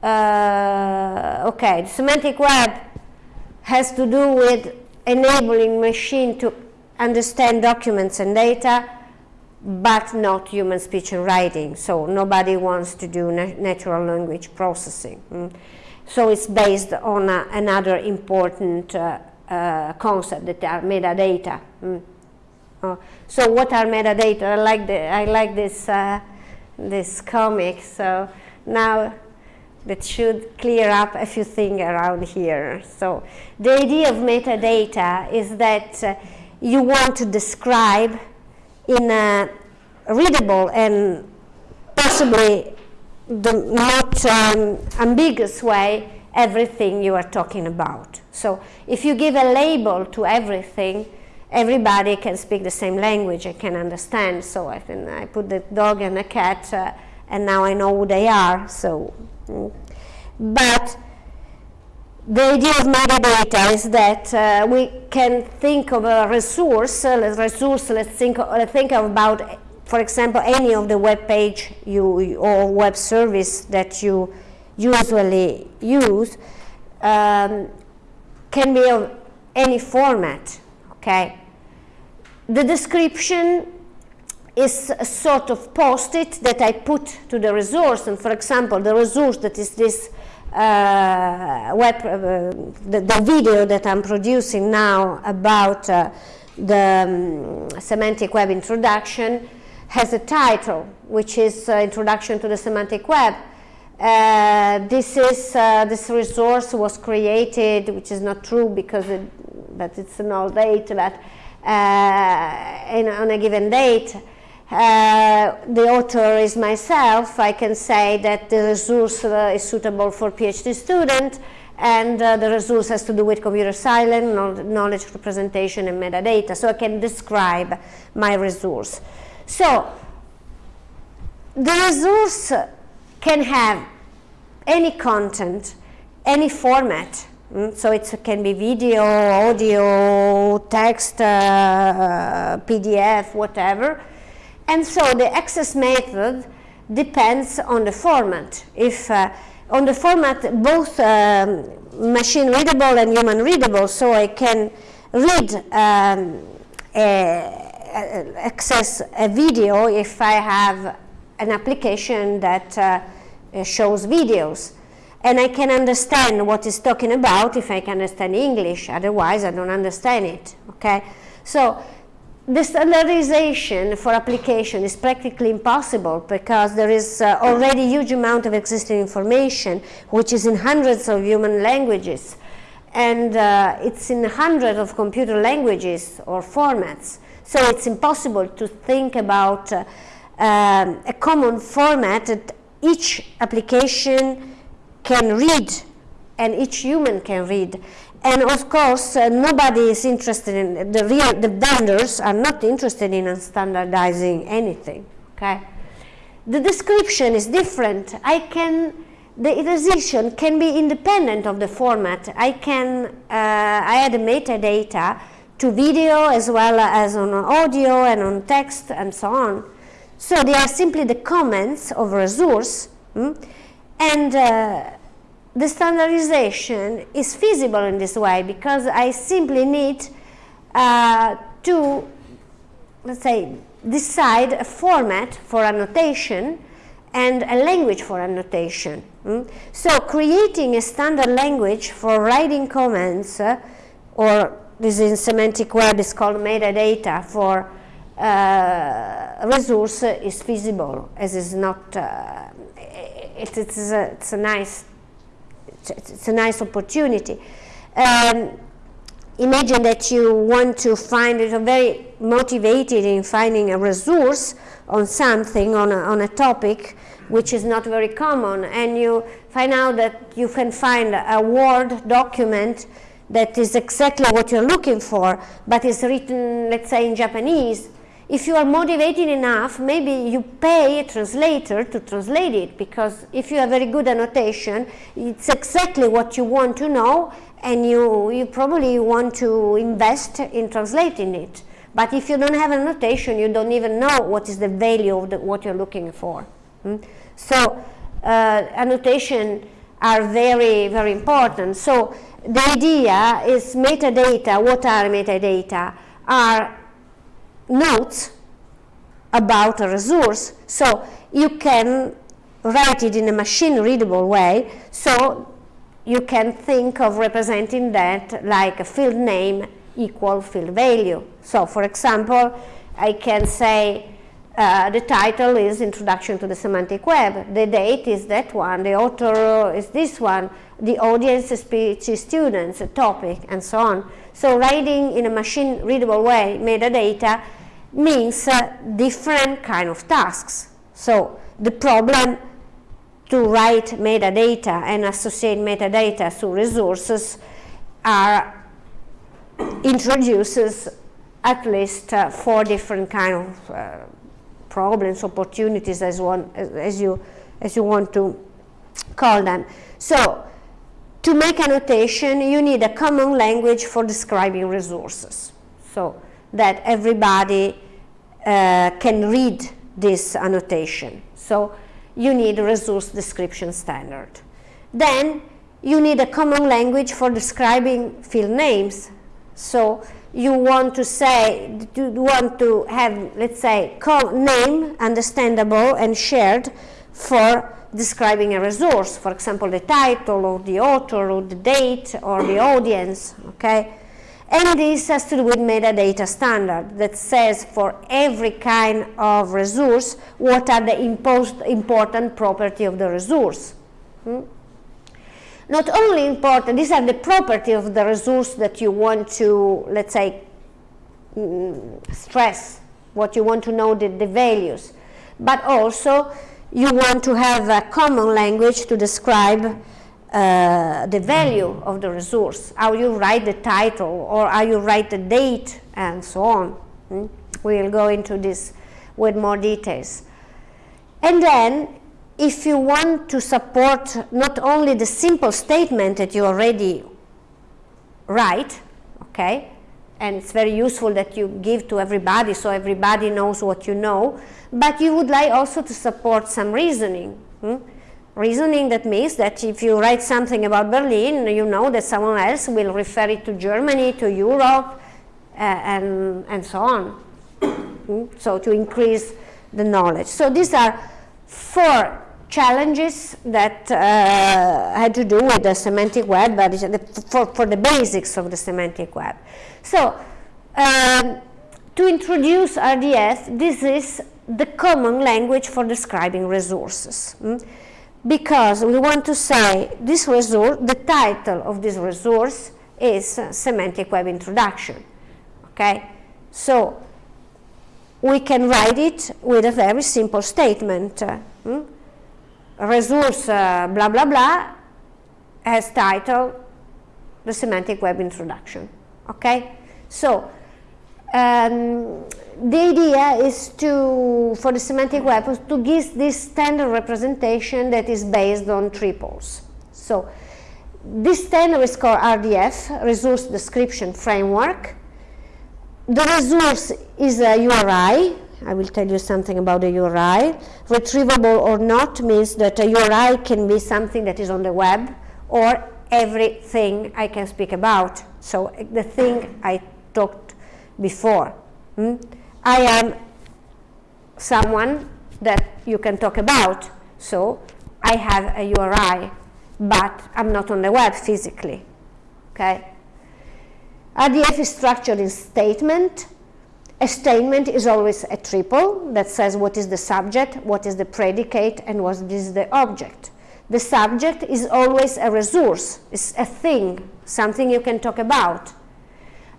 uh, okay, the semantic web has to do with enabling machine to understand documents and data, but not human speech and writing. So nobody wants to do na natural language processing. Hmm? So it's based on another important uh, uh, concept that are metadata. Mm. Uh, so what are metadata? I like, the, I like this, uh, this comic. So now that should clear up a few things around here. So the idea of metadata is that uh, you want to describe in a readable and possibly the not um, ambiguous way everything you are talking about. So if you give a label to everything, everybody can speak the same language and can understand. So I think I put the dog and the cat uh, and now I know who they are. So, mm. but the idea of metadata is that uh, we can think of a resource, uh, resource let's think, let's think about for example, any of the web page you, or web service that you usually use um, can be of any format, okay? The description is a sort of post-it that I put to the resource, and for example, the resource that is this uh, web, uh, the, the, video that I'm producing now about uh, the um, semantic web introduction has a title, which is uh, Introduction to the Semantic Web. Uh, this is uh, this resource was created, which is not true because it, but it's an old date, but in, on a given date. Uh, the author is myself. I can say that the resource uh, is suitable for PhD student, and the resource has to do with computer science, knowledge representation, and metadata. So I can describe my resource. So the resource can have any content, any format. Mm? So it can be video, audio, text, uh, PDF, whatever. And so the access method depends on the format. If uh, on the format both um, machine readable and human readable, so I can read um, a, access a video if I have an application that uh, shows videos. And I can understand what it's talking about if I can understand English, otherwise I don't understand it, okay? So the standardization for application is practically impossible because there is uh, already a huge amount of existing information which is in hundreds of human languages and uh, it's in hundreds of computer languages or formats. So it's impossible to think about uh, um, a common format that each application can read and each human can read. And of course, uh, nobody is interested in, the real, the vendors are not interested in standardizing anything, okay? The description is different. I can, the iteration can be independent of the format. I can, uh, I add metadata to video as well as on audio and on text and so on. So they are simply the comments of a resource hmm? and uh, the standardization is feasible in this way because I simply need uh, to, let's say, decide a format for annotation and a language for annotation. Hmm? So creating a standard language for writing comments uh, or this in semantic web is called metadata for uh, resource is feasible as is not uh, it, it's, a, it's a nice it's a nice opportunity. Um, imagine that you want to find it very motivated in finding a resource on something, on a, on a topic, which is not very common, and you find out that you can find a Word document that is exactly what you're looking for, but is written, let's say, in Japanese, if you are motivated enough, maybe you pay a translator to translate it, because if you have very good annotation, it's exactly what you want to know, and you, you probably want to invest in translating it. But if you don't have a notation, you don't even know what is the value of the, what you're looking for. Hmm? So uh, annotation are very, very important. So the idea is metadata. What are metadata? Are notes about a resource. So you can write it in a machine readable way. So you can think of representing that like a field name equal field value. So for example, I can say uh, the title is Introduction to the Semantic Web. The date is that one. The author is this one. The audience is PhD students, a topic, and so on. So writing in a machine readable way metadata means uh, different kind of tasks. So the problem to write metadata and associate metadata to resources are [clears throat] introduces at least uh, four different kind of uh, problems, opportunities, as one as you as you want to call them. So, to make annotation, you need a common language for describing resources, so that everybody uh, can read this annotation. So, you need a resource description standard. Then, you need a common language for describing field names. So, you want to say, you want to have, let's say, name understandable and shared for describing a resource, for example, the title or the author or the date or the audience, okay? And this has to do with metadata standard that says for every kind of resource, what are the important property of the resource. Hmm? not only important, these are the property of the resource that you want to, let's say, mm, stress, what you want to know the, the values, but also you want to have a common language to describe uh, the value of the resource, how you write the title or how you write the date and so on. Hmm? We'll go into this with more details. And then if you want to support not only the simple statement that you already write, okay, and it's very useful that you give to everybody so everybody knows what you know, but you would like also to support some reasoning. Hmm? Reasoning that means that if you write something about Berlin, you know that someone else will refer it to Germany, to Europe, uh, and, and so on. hmm? So to increase the knowledge. So these are four challenges that uh, had to do with the semantic web, but for, for the basics of the semantic web. So, um, to introduce RDF, this is the common language for describing resources. Mm? Because we want to say this resource, the title of this resource is uh, Semantic Web Introduction. Okay? So, we can write it with a very simple statement. Uh, mm? resource uh, blah blah blah has title the semantic web introduction okay so um, the idea is to for the semantic web to give this standard representation that is based on triples so this standard is called RDF resource description framework the resource is a URI I will tell you something about the URI. Retrievable or not means that a URI can be something that is on the web or everything I can speak about. So the thing I talked before. Hmm? I am someone that you can talk about. So I have a URI, but I'm not on the web physically. Okay? RDF is structured in statement, a statement is always a triple that says what is the subject, what is the predicate, and what is the object. the subject is always a resource, it's a thing, something you can talk about.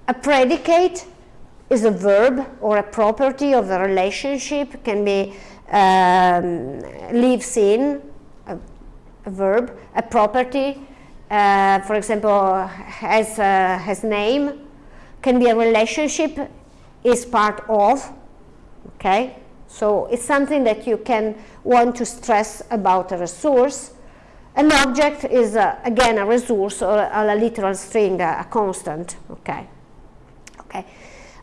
A predicate is a verb or a property of a relationship, can be um, lives in, a, a, verb, a property, uh, for example, has, uh, has name, can be a relationship, is part of, okay? So it's something that you can want to stress about a resource. An object is, uh, again, a resource or a, a literal string, a, a constant, okay? Okay.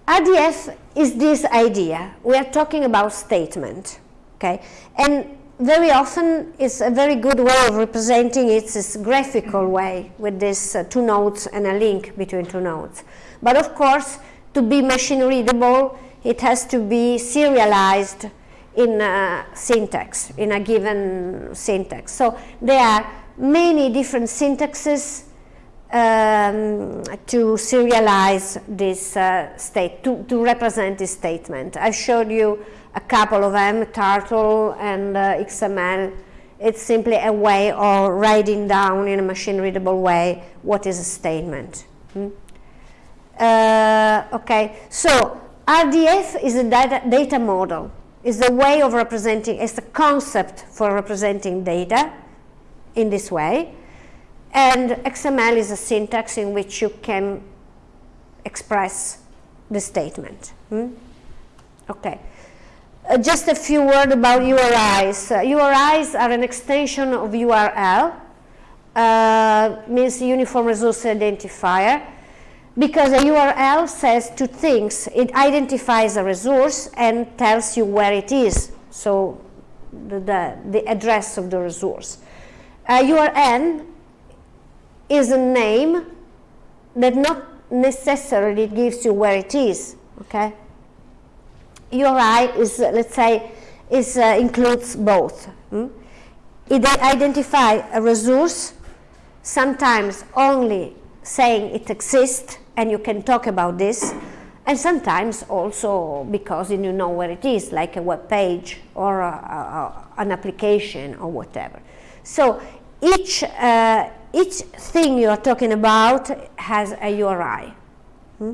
RDF is this idea. We are talking about statement, okay? And very often it's a very good way of representing it this graphical way with this uh, two nodes and a link between two nodes. But of course, to be machine readable, it has to be serialized in a syntax, in a given syntax. So there are many different syntaxes um, to serialize this uh, state, to, to represent this statement. I showed you a couple of them, Turtle and uh, XML. It's simply a way of writing down in a machine readable way what is a statement. Hmm? Uh, okay, so RDF is a data, data model, is a way of representing, it's a concept for representing data in this way. And XML is a syntax in which you can express the statement. Hmm? Okay. Uh, just a few words about URIs. Uh, URIs are an extension of URL, uh, means Uniform Resource Identifier, because a URL says two things. It identifies a resource and tells you where it is, so the, the, the address of the resource. A URN is a name that not necessarily gives you where it is, okay? URI is, uh, let's say, is, uh, includes both. Hmm? It identifies a resource, sometimes only saying it exists and you can talk about this, and sometimes also because you know where it is, like a web page or a, a, an application or whatever. So each, uh, each thing you are talking about has a URI. Hmm?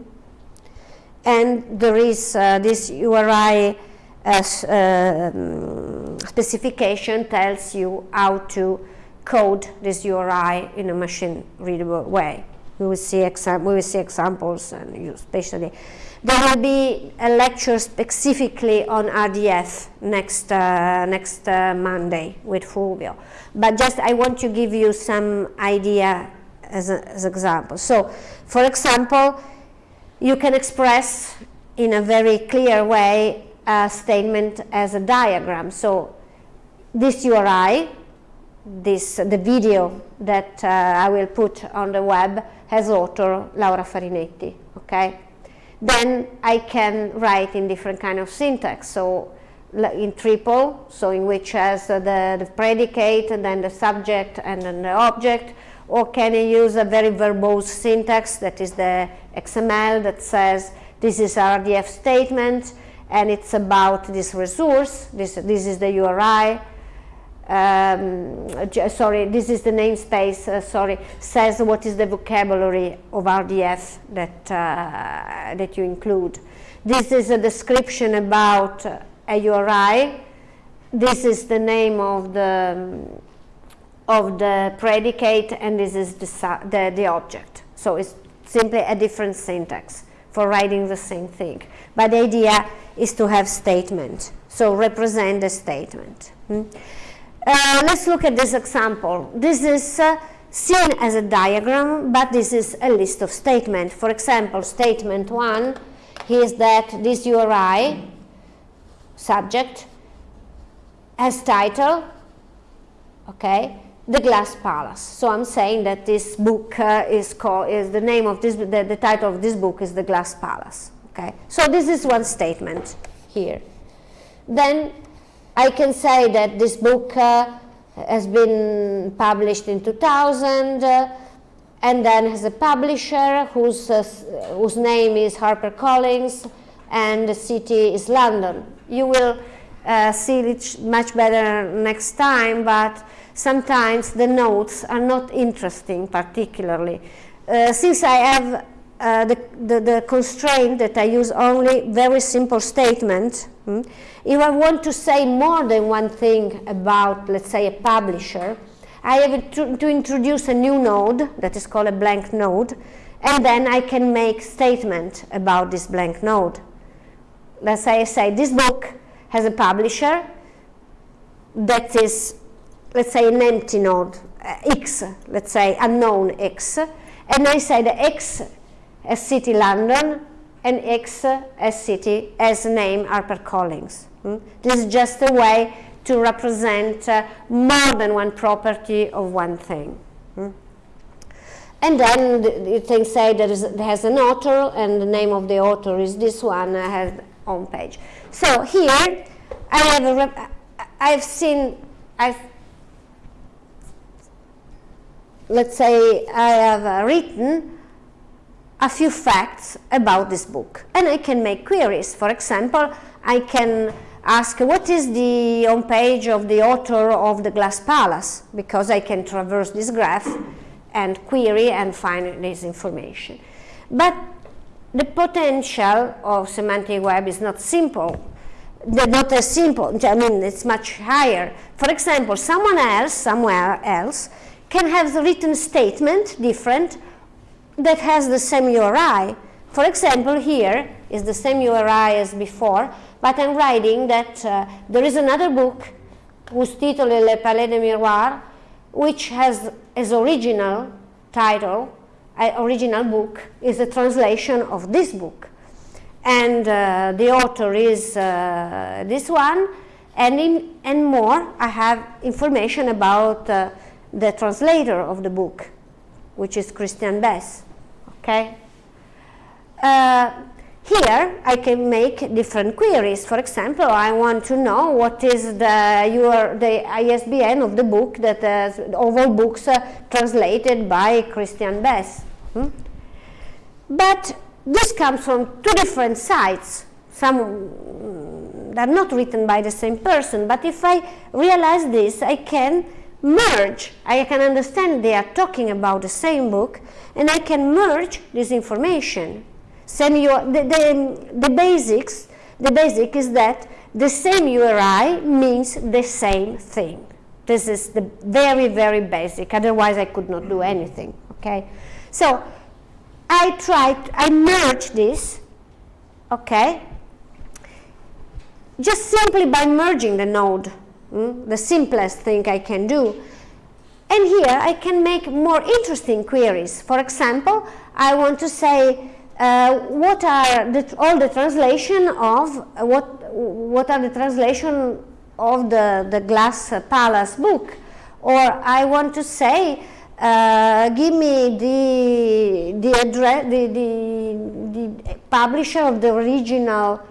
And there is uh, this URI as, uh, um, specification tells you how to code this URI in a machine readable way. We will see, we will see examples and especially there will be a lecture specifically on RDF next, uh, next uh, Monday with Fulvio. But just I want to give you some idea as, an as example. So, for example, you can express in a very clear way a statement as a diagram. So, this URI, this, the video that uh, I will put on the web has author Laura Farinetti, okay? Then I can write in different kind of syntax. So in triple, so in which has the, the predicate and then the subject and then the object, or can I use a very verbose syntax that is the XML that says this is RDF statement and it's about this resource, this, this is the URI, um, sorry, this is the namespace, uh, sorry, says what is the vocabulary of RDF that, uh, that you include. This is a description about a URI. This is the name of the, of the predicate and this is the, the, the object. So it's simply a different syntax for writing the same thing. But the idea is to have statement, so represent the statement. Hmm? Uh, let's look at this example. This is uh, seen as a diagram, but this is a list of statements. For example, statement one is that this URI subject has title, okay, the Glass Palace. So I'm saying that this book uh, is called, is the name of this, the, the title of this book is the Glass Palace, okay. So this is one statement here. Then I can say that this book uh, has been published in 2000 uh, and then has a publisher whose, uh, whose name is HarperCollins and the city is London. You will uh, see it much better next time, but sometimes the notes are not interesting particularly. Uh, since I have uh, the, the, the, constraint that I use only very simple statements. hmm, if I want to say more than one thing about, let's say, a publisher, I have to, to introduce a new node that is called a blank node, and then I can make statement about this blank node. Let's say I say this book has a publisher that is, let's say, an empty node, uh, x, let's say unknown x, and I say the x as city London and x as city as name HarperCollins. Hmm? This is just a way to represent uh, more than one property of one thing. Hmm? And then the, thing say is, there has an author and the name of the author is this one, I have on page. So here I have a I've seen, I've, let's say I have uh, written a few facts about this book and I can make queries. For example, I can ask what is the home page of the author of The Glass Palace because I can traverse this graph and query and find this information. But the potential of semantic web is not simple. They're not as simple, I mean it's much higher. For example, someone else, somewhere else, can have the written statement different that has the same URI. For example, here is the same URI as before, but I'm writing that uh, there is another book whose title is Le Palais de Miroir, which has as original title, uh, original book, is a translation of this book. And uh, the author is uh, this one, and, in, and more, I have information about uh, the translator of the book, which is Christiane Besse. Okay? Uh, here I can make different queries. For example, I want to know what is the your the ISBN of the book that uh, of all books uh, translated by Christiane Besse. Hmm? But this comes from two different sites. Some mm, are not written by the same person, but if I realize this, I can merge. I can understand they are talking about the same book, and I can merge this information same the, the, the basics, the basic is that the same URI means the same thing. This is the very, very basic, otherwise I could not do anything, okay? So I tried, I merged this, okay? Just simply by merging the node, mm, the simplest thing I can do. And here I can make more interesting queries. For example, I want to say uh, what are the, all the translation of uh, what what are the translation of the the glass palace book or I want to say uh, give me the the address the, the, the publisher of the original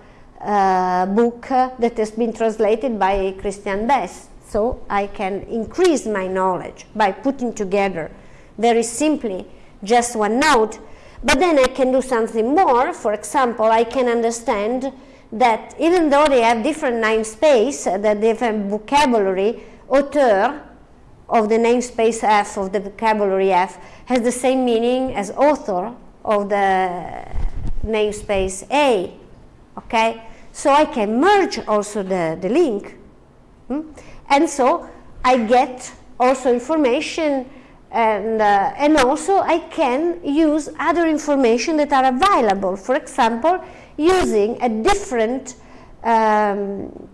uh, book that has been translated by Christiane Besse so I can increase my knowledge by putting together very simply just one note but then I can do something more. For example, I can understand that even though they have different namespace, uh, that different vocabulary, author of the namespace F of the vocabulary F has the same meaning as author of the namespace A. Okay? So I can merge also the, the link. Hmm? And so I get also information and, uh, and also I can use other information that are available. For example, using a different um,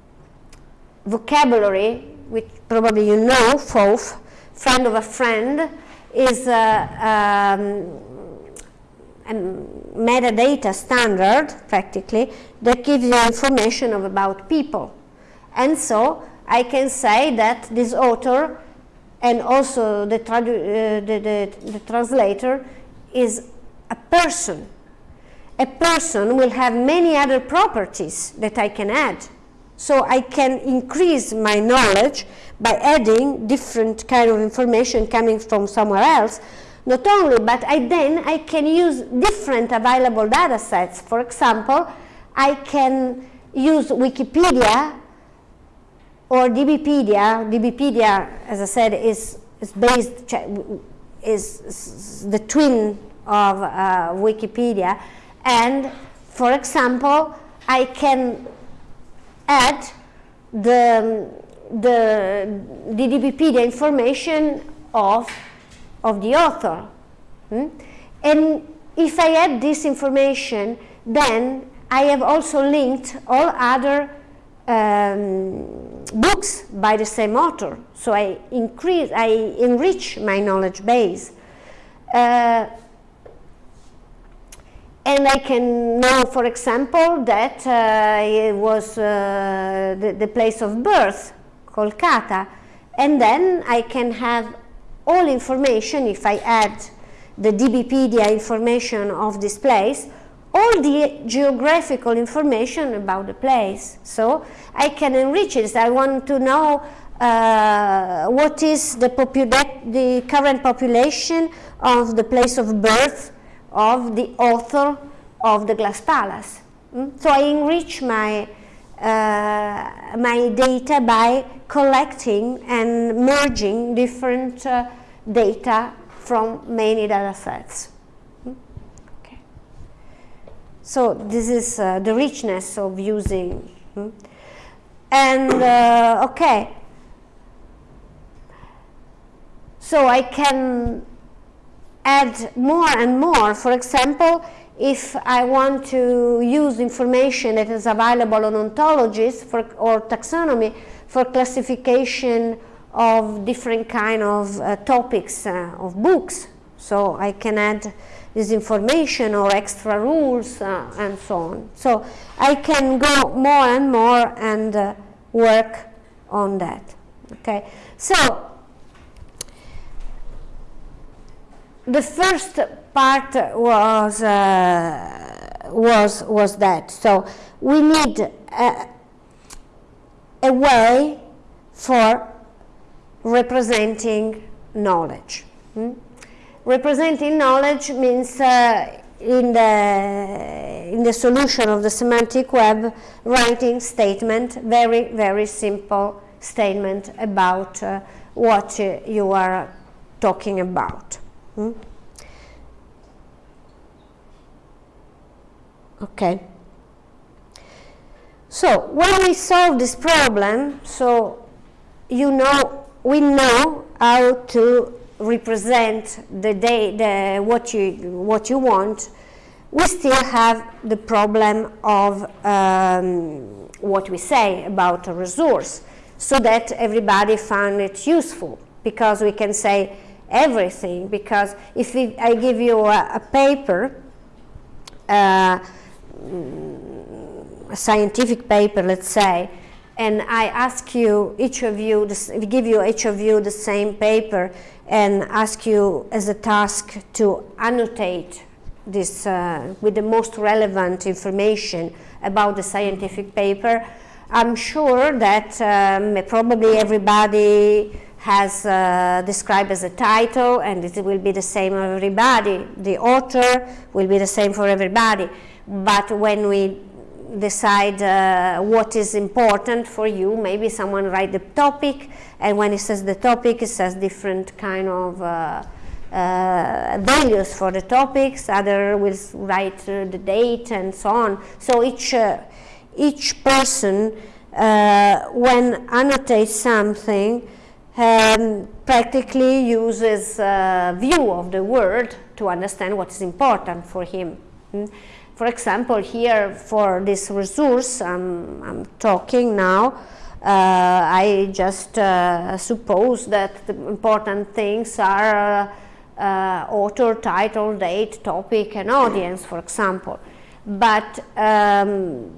vocabulary, which probably you know, FOAF, friend of a friend, is uh, um, a metadata standard, practically, that gives you information of about people. And so I can say that this author and also the, uh, the, the, the translator is a person. A person will have many other properties that I can add. So I can increase my knowledge by adding different kind of information coming from somewhere else. Not only, but I then I can use different available data sets. For example, I can use Wikipedia or DBpedia. DBpedia, as I said, is, is based, is, is the twin of uh, Wikipedia. And for example, I can add the, the, the DBpedia information of, of the author. Hmm? And if I add this information, then I have also linked all other um, books by the same author. So I increase, I enrich my knowledge base. Uh, and I can know, for example, that uh, it was uh, the, the, place of birth, Kolkata, and then I can have all information, if I add the DBpedia information of this place, all the geographical information about the place. So I can enrich it. I want to know uh, what is the, the current population of the place of birth of the author of the Glass Palace. Mm? So I enrich my, uh, my data by collecting and merging different uh, data from many data sets. So this is uh, the richness of using. Hmm? And uh, okay, so I can add more and more. For example, if I want to use information that is available on ontologies for, or taxonomy for classification of different kind of uh, topics uh, of books, so I can add this information or extra rules uh, and so on. So I can go more and more and uh, work on that. Okay, so the first part was uh, was was that. So we need a, a way for representing knowledge. Hmm? Representing knowledge means uh, in the in the solution of the semantic web writing statement very very simple statement about uh, what uh, you are talking about hmm? okay so when we solve this problem so you know we know how to represent the day, the, what, you, what you want, we still have the problem of um, what we say about a resource so that everybody found it useful because we can say everything. Because if we, I give you a, a paper uh, a scientific paper let's say and I ask you each of you give you each of you the same paper and ask you as a task to annotate this uh, with the most relevant information about the scientific paper. I'm sure that um, probably everybody has uh, described as a title and it will be the same for everybody. The author will be the same for everybody. But when we decide uh, what is important for you. Maybe someone write the topic, and when it says the topic, it says different kind of uh, uh, values for the topics. Other will write uh, the date and so on. So each uh, each person, uh, when annotates something, um, practically uses a view of the word to understand what is important for him. Mm? For example, here for this resource I'm, I'm talking now, uh, I just uh, suppose that the important things are uh, uh author, title, date, topic, and audience, for example. But um,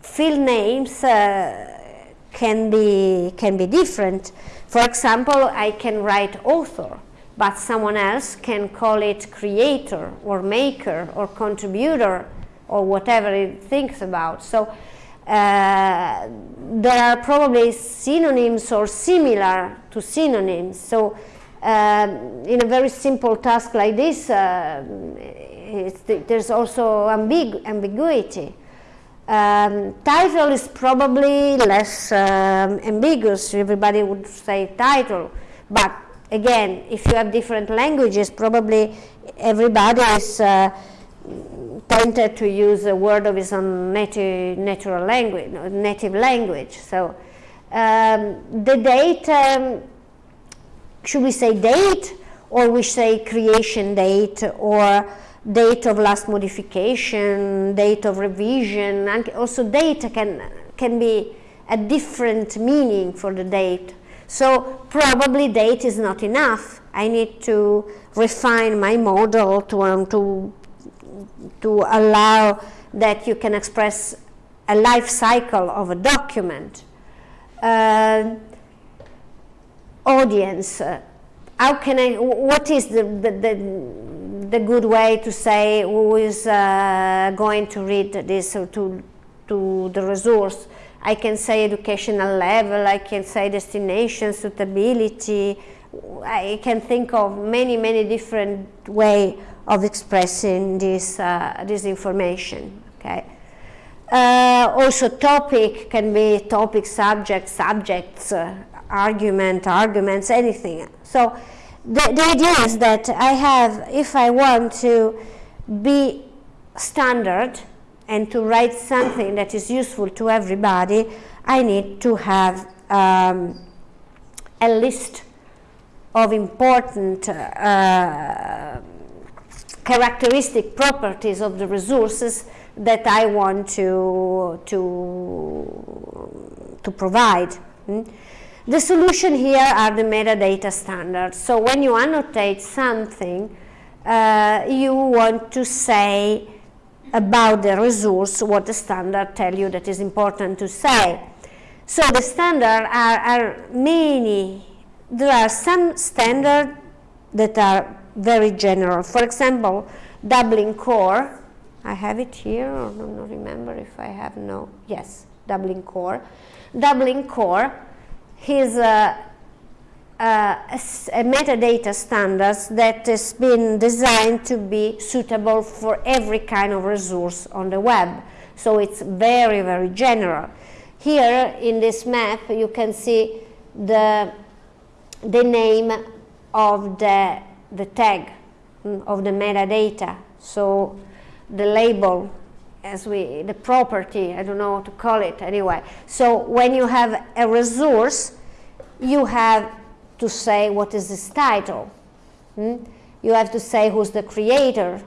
field names uh, can be can be different. For example, I can write author but someone else can call it creator or maker or contributor or whatever it thinks about. So uh, there are probably synonyms or similar to synonyms. So um, in a very simple task like this, uh, there's also ambig ambiguity. Um, title is probably less um, ambiguous. Everybody would say title, but again, if you have different languages, probably everybody is uh, tempted to use a word of his own native natural language, native language. So um, the date, um, should we say date, or we say creation date, or date of last modification, date of revision, and also date can, can be a different meaning for the date. So probably date is not enough. I need to refine my model to, um, to, to allow that you can express a life cycle of a document. Uh, audience, uh, how can I, what is the, the, the, the good way to say who is uh, going to read this or to, to the resource? I can say educational level, I can say destination, suitability, I can think of many, many different way of expressing this, uh, this information, okay? Uh, also topic can be topic, subject, subjects, uh, argument, arguments, anything. So the, the idea is that I have, if I want to be standard and to write something that is useful to everybody, I need to have um, a list of important uh, characteristic properties of the resources that I want to, to, to provide. Mm? The solution here are the metadata standards. So when you annotate something, uh, you want to say about the resource what the standard tell you that is important to say. So the standard are, are many, there are some standards that are very general. For example, Dublin Core, I have it here, I don't remember if I have no, yes, Dublin Core. Dublin Core is a, a, a, metadata standards that has been designed to be suitable for every kind of resource on the web. So it's very, very general. Here in this map you can see the, the name of the, the tag mm, of the metadata. So the label as we, the property, I don't know what to call it anyway. So when you have a resource, you have to say what is this title. Hmm? You have to say who's the creator,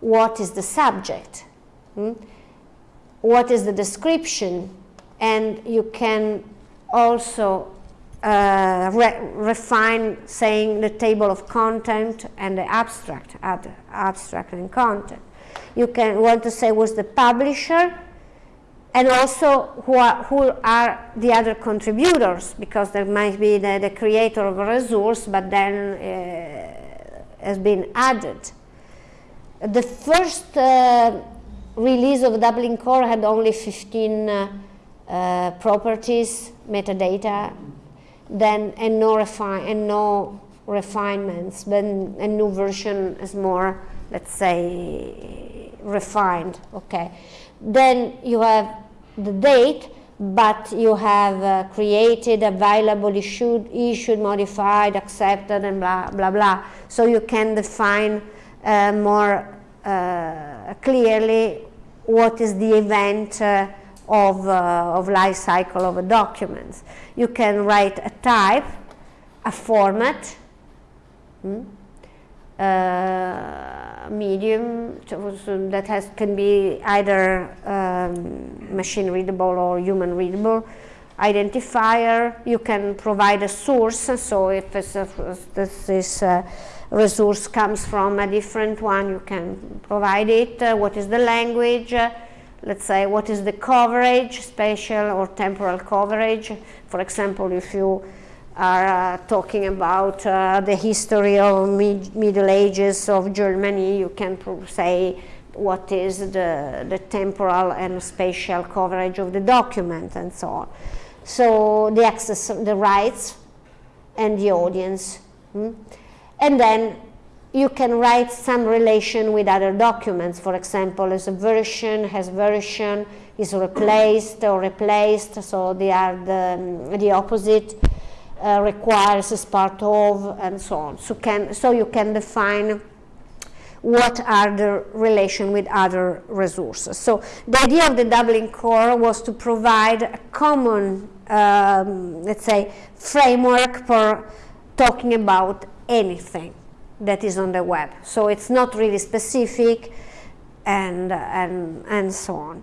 what is the subject, hmm? what is the description, and you can also uh, re refine saying the table of content and the abstract, abstract and content you can want to say was the publisher and also who are, who are the other contributors because there might be the, the creator of a resource but then uh, has been added. The first uh, release of Dublin Core had only 15 uh, uh, properties, metadata, then and no refine and no refinements. Then a new version is more, let's say, refined, okay. Then you have the date, but you have uh, created, available, issued, issued, modified, accepted, and blah, blah, blah. So you can define uh, more uh, clearly what is the event uh, of, uh, of life cycle of a document. You can write a type, a format, hmm? Medium that has can be either um, machine readable or human readable identifier. You can provide a source, so if a, this, this uh, resource comes from a different one, you can provide it. Uh, what is the language? Uh, let's say what is the coverage, spatial or temporal coverage. For example, if you are uh, talking about uh, the history of mid Middle Ages of Germany. You can say what is the, the temporal and spatial coverage of the document and so on. So the access, the rights and the audience. Hmm? And then you can write some relation with other documents. For example, a version, has version, is replaced or replaced, so they are the, the opposite, uh, requires as part of, and so on. So, can, so you can define what are the relation with other resources. So the idea of the Dublin core was to provide a common, um, let's say, framework for talking about anything that is on the web. So it's not really specific and, and, and so on.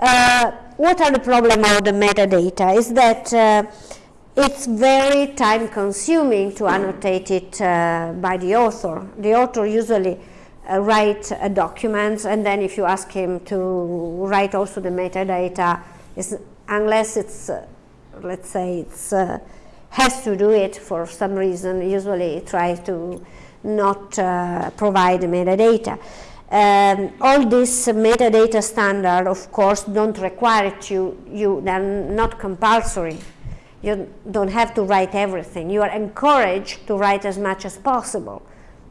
Uh, what are the problem of the metadata is that uh, it's very time consuming to annotate it uh, by the author. The author usually uh, write uh, documents and then if you ask him to write also the metadata, unless it's, uh, let's say, it's has to do it for some reason, usually try to not provide metadata. Um, all this metadata standard, of course, don't require it you, you, they're not compulsory. You don't have to write everything. You are encouraged to write as much as possible.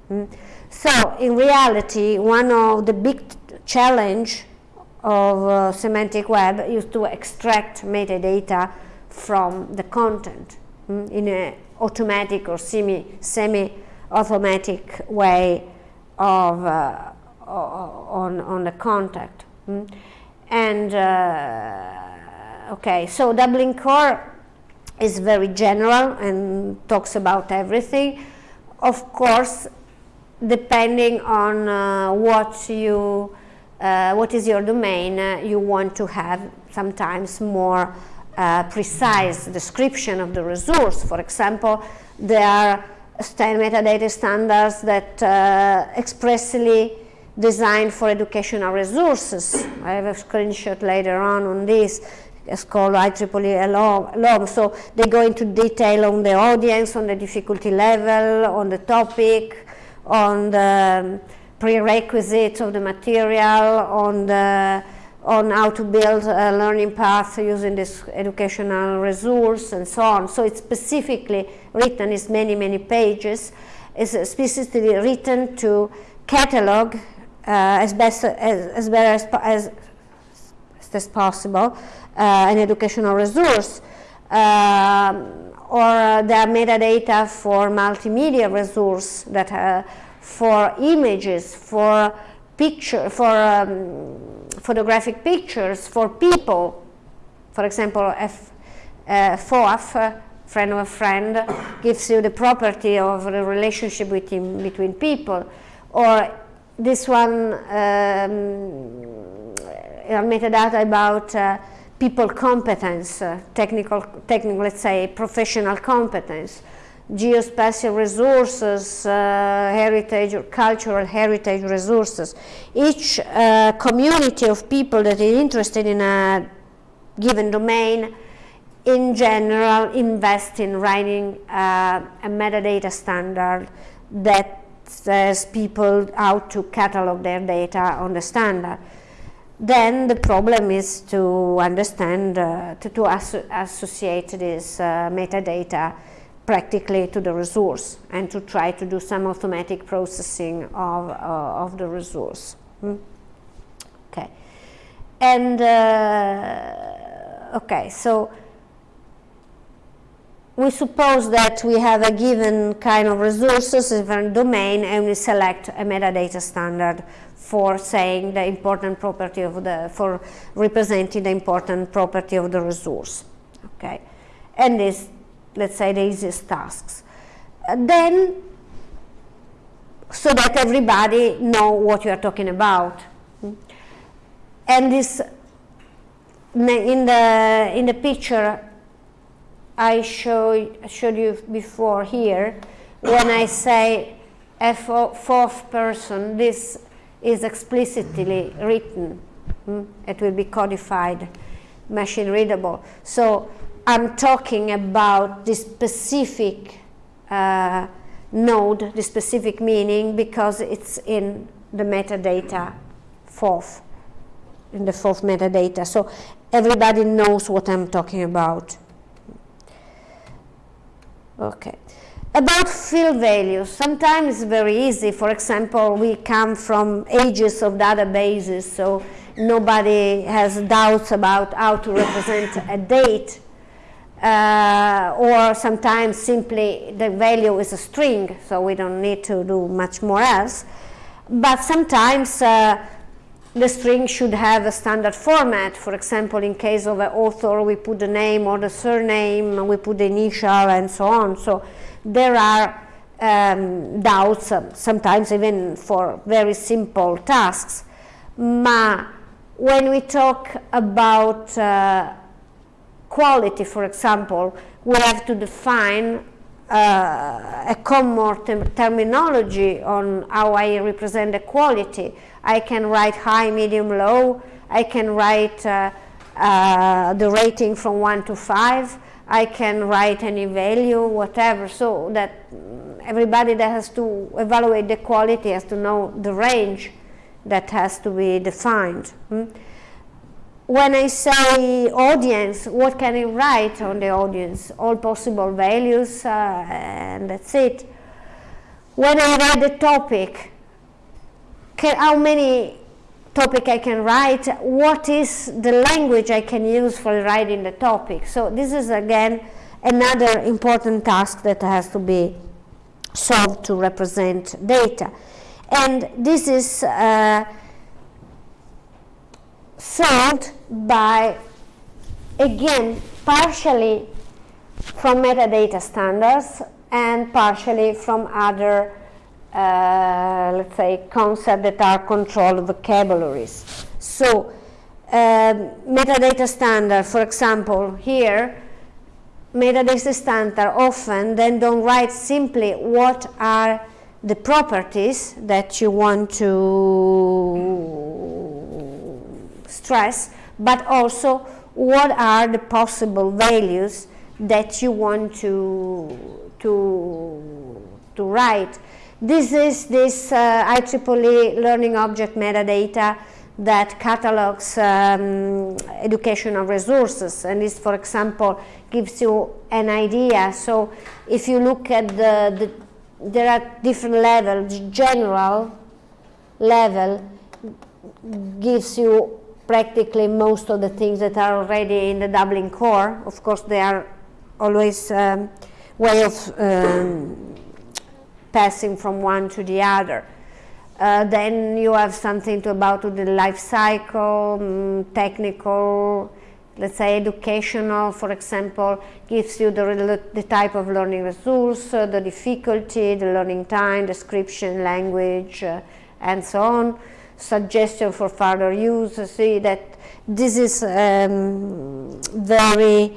Mm. So, in reality, one of the big challenge of uh, semantic web is to extract metadata from the content mm, in an automatic or semi, semi-automatic way of uh, on, on the contact. Mm? And uh, okay, so Dublin Core is very general and talks about everything. Of course, depending on uh, what you, uh, what is your domain, uh, you want to have sometimes more uh, precise description of the resource. For example, there are metadata standards that uh, expressly designed for educational resources. I have a screenshot later on on this. It's called IEEE LOM. So they go into detail on the audience, on the difficulty level, on the topic, on the prerequisites of the material, on the on how to build a learning path using this educational resource and so on. So it's specifically written, it's many, many pages, it's specifically written to catalog uh, as best as, as as, as, as possible an educational resource um, or the metadata for multimedia resource that uh, for images, for picture, for um, photographic pictures, for people. For example, if uh, FOAF, uh, friend of a friend, gives you the property of the relationship between, between people, or this one um, metadata about uh, people competence, uh, technical, technical, let's say, professional competence, geospatial resources, uh, heritage or cultural heritage resources. Each uh, community of people that is interested in a given domain in general invest in writing uh, a metadata standard that says people how to catalog their data on the standard. Then the problem is to understand, uh, to, to associate this uh, metadata practically to the resource and to try to do some automatic processing of, uh, of the resource. Hmm? Okay. And, uh, okay, so we suppose that we have a given kind of resources, a given domain, and we select a metadata standard for saying the important property of the, for representing the important property of the resource. Okay, and this, let's say, the easiest tasks. Uh, then, so that everybody know what you are talking about. And this, in the, in the picture, I show, showed you before here, when I say a FOAF person, this is explicitly written. Hmm? It will be codified, machine readable. So I'm talking about this specific uh, node, the specific meaning, because it's in the metadata FOAF, in the FOAF metadata. So everybody knows what I'm talking about. Okay. About field values, sometimes it's very easy. For example, we come from ages of databases, so nobody has doubts about how to represent a date, uh, or sometimes simply the value is a string, so we don't need to do much more else. But sometimes uh, the string should have a standard format. For example, in case of an author, we put the name or the surname, we put the initial and so on. So there are um, doubts, um, sometimes even for very simple tasks. Ma when we talk about uh, quality, for example, we have to define uh, a common term terminology on how I represent the quality. I can write high, medium, low. I can write uh, uh, the rating from 1 to 5. I can write any value, whatever, so that everybody that has to evaluate the quality has to know the range that has to be defined. Hmm? when I say audience, what can I write on the audience? All possible values, uh, and that's it. When I write the topic, can, how many topic I can write? What is the language I can use for writing the topic? So this is again another important task that has to be solved to represent data. And this is uh, solved by, again, partially from metadata standards and partially from other, uh, let's say, concepts that are controlled vocabularies. So, uh, metadata standard, for example, here, metadata standard often then don't write simply what are the properties that you want to stress, but also what are the possible values that you want to, to, to write. This is this uh, IEEE learning object metadata that catalogs um, educational resources and this, for example, gives you an idea. So if you look at the, the there are different levels, general level gives you practically most of the things that are already in the Dublin core. Of course, they are always um, way of um, passing from one to the other. Uh, then you have something to about the life cycle, um, technical, let's say educational, for example, gives you the, the type of learning resource, uh, the difficulty, the learning time, description, language, uh, and so on suggestion for further use. See that this is um, very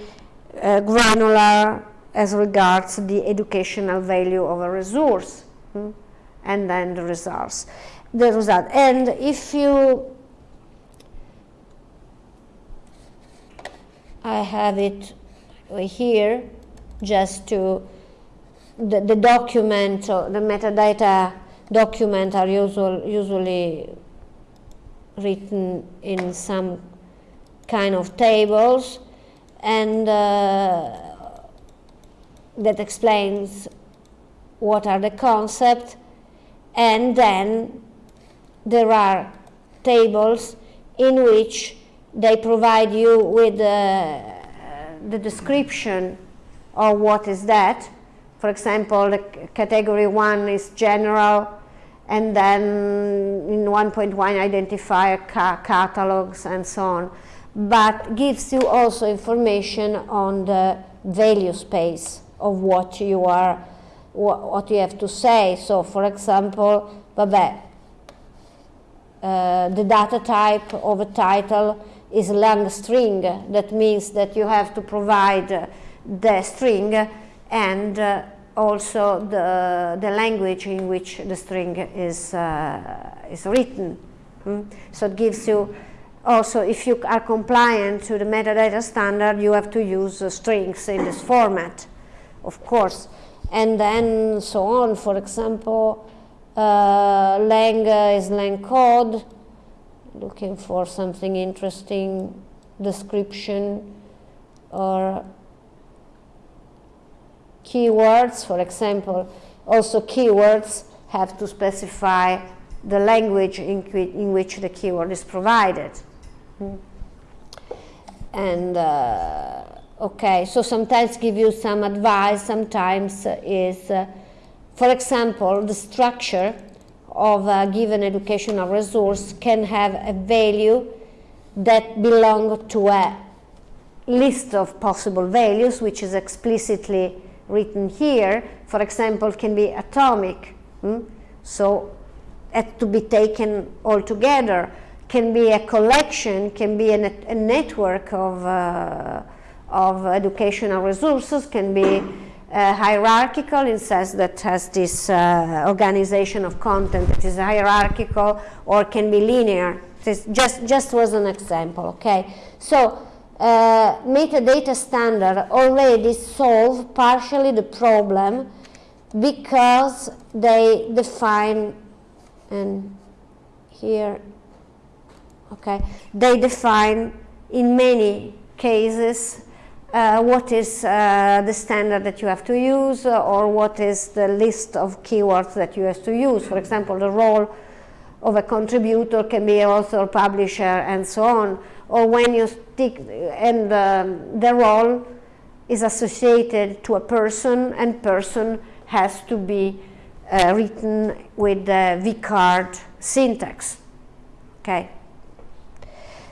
uh, granular as regards the educational value of a resource hmm? and then the results. The result. And if you, I have it here just to, the, the document, the metadata document are usual, usually written in some kind of tables and uh, that explains what are the concepts and then there are tables in which they provide you with uh, the description of what is that. For example, category one is general, and then in 1.1 identifier ca catalogs and so on, but gives you also information on the value space of what you are, what, you have to say. So for example, vabbè, uh, the data type of a title is lang string. That means that you have to provide the string and uh, also the, the language in which the string is, uh, is written. Mm? So it gives you also, if you are compliant to the metadata standard, you have to use strings in this format, of course. And then so on, for example, uh, lang is lang code, looking for something interesting, description, or keywords, for example, also keywords have to specify the language in, in which the keyword is provided. Hmm. And uh, okay, so sometimes give you some advice, sometimes is, uh, for example, the structure of a given educational resource can have a value that belong to a list of possible values, which is explicitly written here. For example, can be atomic. Hmm? So, to be taken all together. Can be a collection, can be a, net, a network of, uh, of educational resources, can be uh, hierarchical in sense that has this uh, organization of content that is hierarchical or can be linear. This just, just was an example, okay? So uh, metadata standard already solve partially the problem because they define, and here, okay, they define in many cases uh, what is uh, the standard that you have to use uh, or what is the list of keywords that you have to use. For example, the role of a contributor can be author, publisher, and so on. Or when you stick, and um, the role is associated to a person, and person has to be uh, written with the vCard syntax. Okay.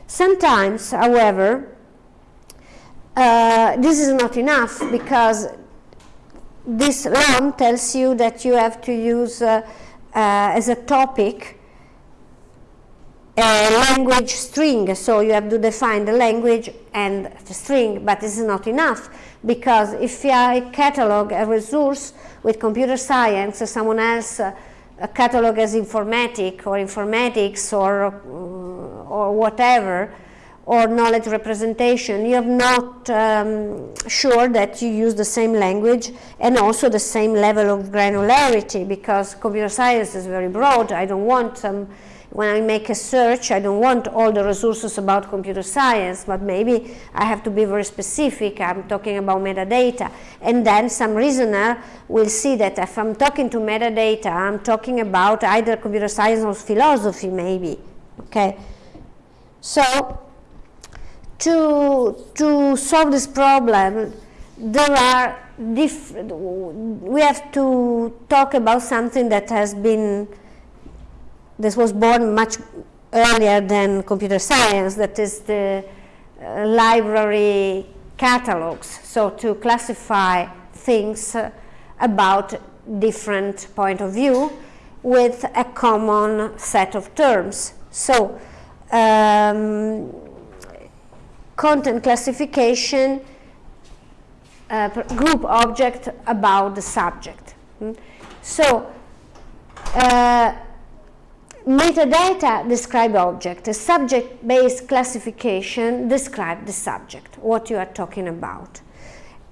Sometimes, however, uh, this is not enough because this LOM tells you that you have to use uh, uh, as a topic a language string, so you have to define the language and the string, but this is not enough because if I catalog a resource with computer science, someone else uh, catalog as informatic or informatics or, uh, or whatever, or knowledge representation, you're not um, sure that you use the same language and also the same level of granularity because computer science is very broad. I don't want some, when I make a search, I don't want all the resources about computer science, but maybe I have to be very specific. I'm talking about metadata. And then some reasoner will see that if I'm talking to metadata, I'm talking about either computer science or philosophy maybe, okay? So to, to solve this problem, there are we have to talk about something that has been, this was born much earlier than computer science, that is the uh, library catalogs. So to classify things uh, about different point of view with a common set of terms. So um, content classification uh, group object about the subject. Mm. So, uh, metadata describe object. A subject-based classification describe the subject, what you are talking about.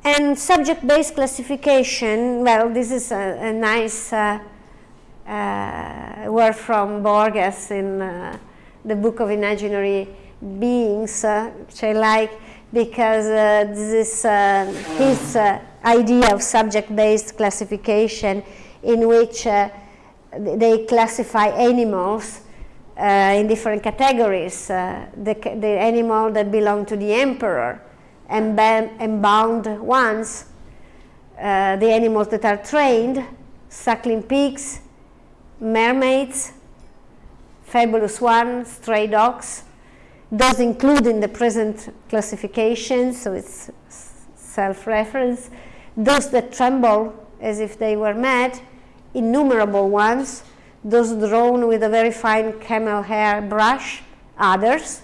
And subject-based classification, well, this is a, a nice uh, uh, word from Borges in uh, the Book of Imaginary beings, uh, which I like because uh, this is uh, his uh, idea of subject-based classification in which uh, they classify animals uh, in different categories. the, the animal that belong to the emperor, bound ones, the animals that are trained, suckling pigs, mermaids, fabulous ones, stray dogs, does include in the present classification, so it's self-reference, those that tremble as if they were mad, innumerable ones, those drawn with a very fine camel hair brush, others,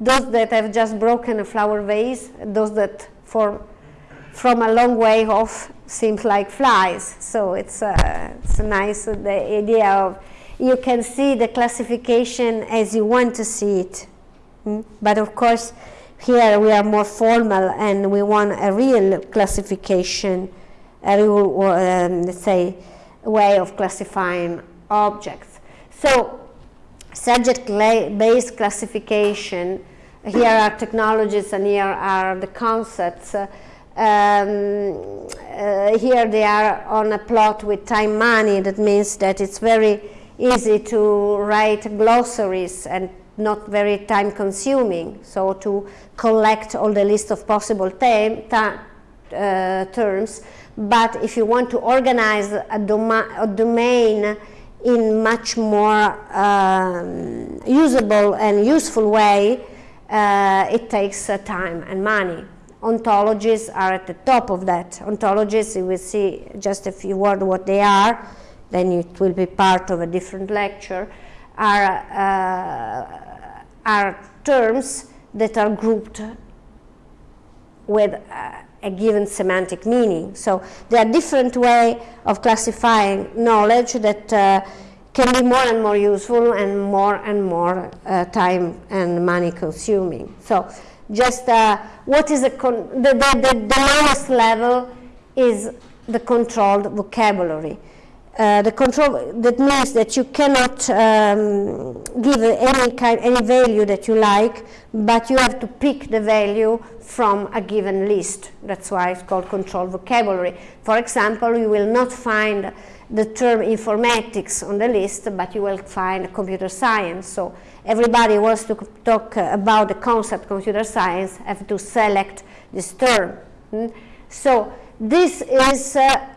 those that have just broken a flower vase, those that for, from a long way off seems like flies. So it's, uh, it's a nice the idea of you can see the classification as you want to see it. Mm? But of course, here we are more formal and we want a real classification, a real, um, let's say, way of classifying objects. So, subject-based classification, here are technologies and here are the concepts. Uh, um, uh, here they are on a plot with time money, that means that it's very easy to write glossaries and not very time consuming. So to collect all the list of possible uh, terms, but if you want to organize a, a domain in much more um, usable and useful way, uh, it takes uh, time and money. Ontologies are at the top of that. Ontologies, you will see just a few words what they are, then it will be part of a different lecture, are, uh, are terms that are grouped with uh, a given semantic meaning. So there are different ways of classifying knowledge that uh, can be more and more useful and more and more uh, time and money consuming. So just uh, what is the, the, the, the lowest level is the controlled vocabulary. Uh, the control that means that you cannot um, give any kind any value that you like but you have to pick the value from a given list. That's why it's called controlled vocabulary. For example you will not find the term informatics on the list but you will find computer science. So everybody wants to talk about the concept computer science have to select this term. Hmm? so this is uh,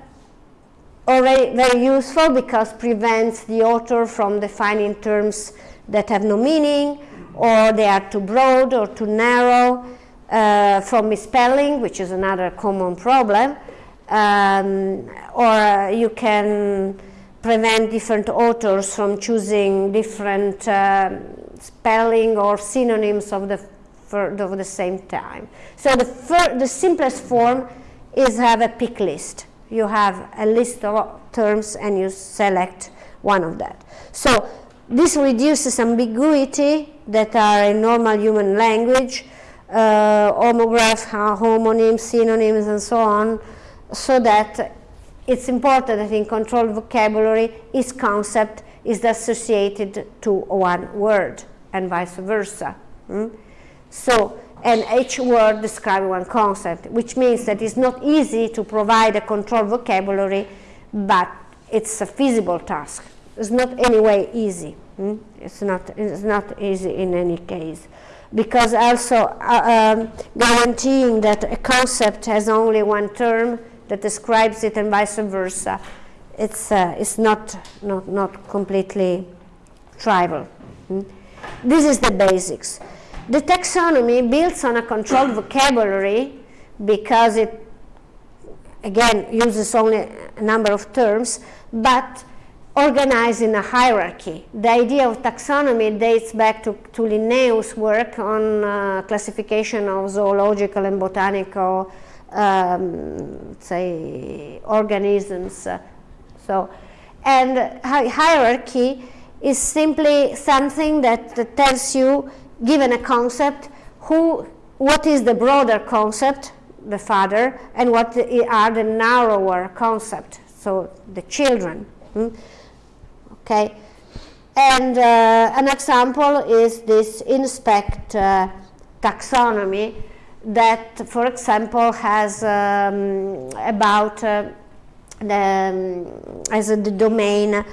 already very useful because prevents the author from defining terms that have no meaning or they are too broad or too narrow uh, from misspelling, which is another common problem. Um, or you can prevent different authors from choosing different uh, spelling or synonyms of the, of the same time. So the, the simplest form is have a pick list you have a list of terms and you select one of that. So this reduces ambiguity that are in normal human language, uh, homograph, homonyms, synonyms, and so on, so that it's important that in controlled vocabulary, each concept is associated to one word and vice versa. Mm? So and each word describes one concept, which means that it's not easy to provide a controlled vocabulary, but it's a feasible task. It's not anyway easy. Hmm? It's, not, it's not easy in any case. Because also uh, um, guaranteeing that a concept has only one term that describes it and vice versa, it's, uh, it's not, not, not completely trivial. Hmm? This is the basics. The taxonomy builds on a controlled vocabulary because it, again, uses only a number of terms, but organized in a hierarchy. The idea of taxonomy dates back to, to Linnaeus' work on uh, classification of zoological and botanical, um, say, organisms. so, and hi hierarchy is simply something that tells you given a concept, who, what is the broader concept, the father, and what are the narrower concept, so the children. Hmm? Okay, and uh, an example is this INSPEC uh, taxonomy that, for example, has um, about uh, the, um, as a, the domain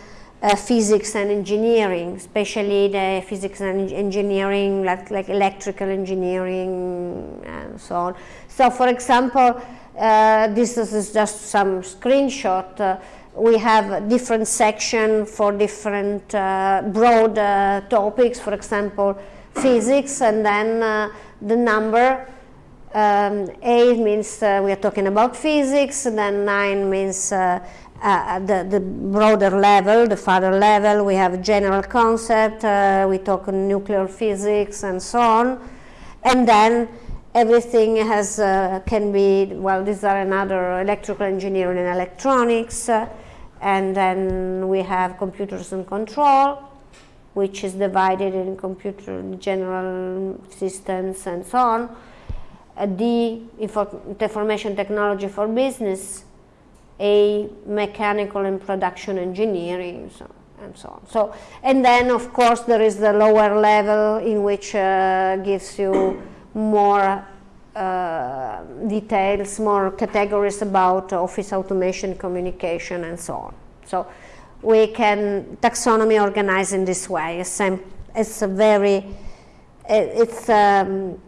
uh, physics and engineering, especially the physics and engineering, like, like electrical engineering and so on. So for example, uh, this is just some screenshot. Uh, we have different section for different uh, broad uh, topics, for example, physics, and then the number um, 8 means we are talking about physics, then 9 means uh, uh, the, the broader level, the further level, we have general concept, uh, we talk nuclear physics and so on, and then everything has uh, can be, well, these are another electrical engineering and electronics, uh, and then we have computers and control, which is divided in computer general systems and so on, uh, D, information technology for business, a mechanical and production engineering so, and so on. So, and then of course there is the lower level in which uh, gives you more uh, details, more categories about office automation, communication and so on. So we can taxonomy organize in this way, a, it's a very, it's, um,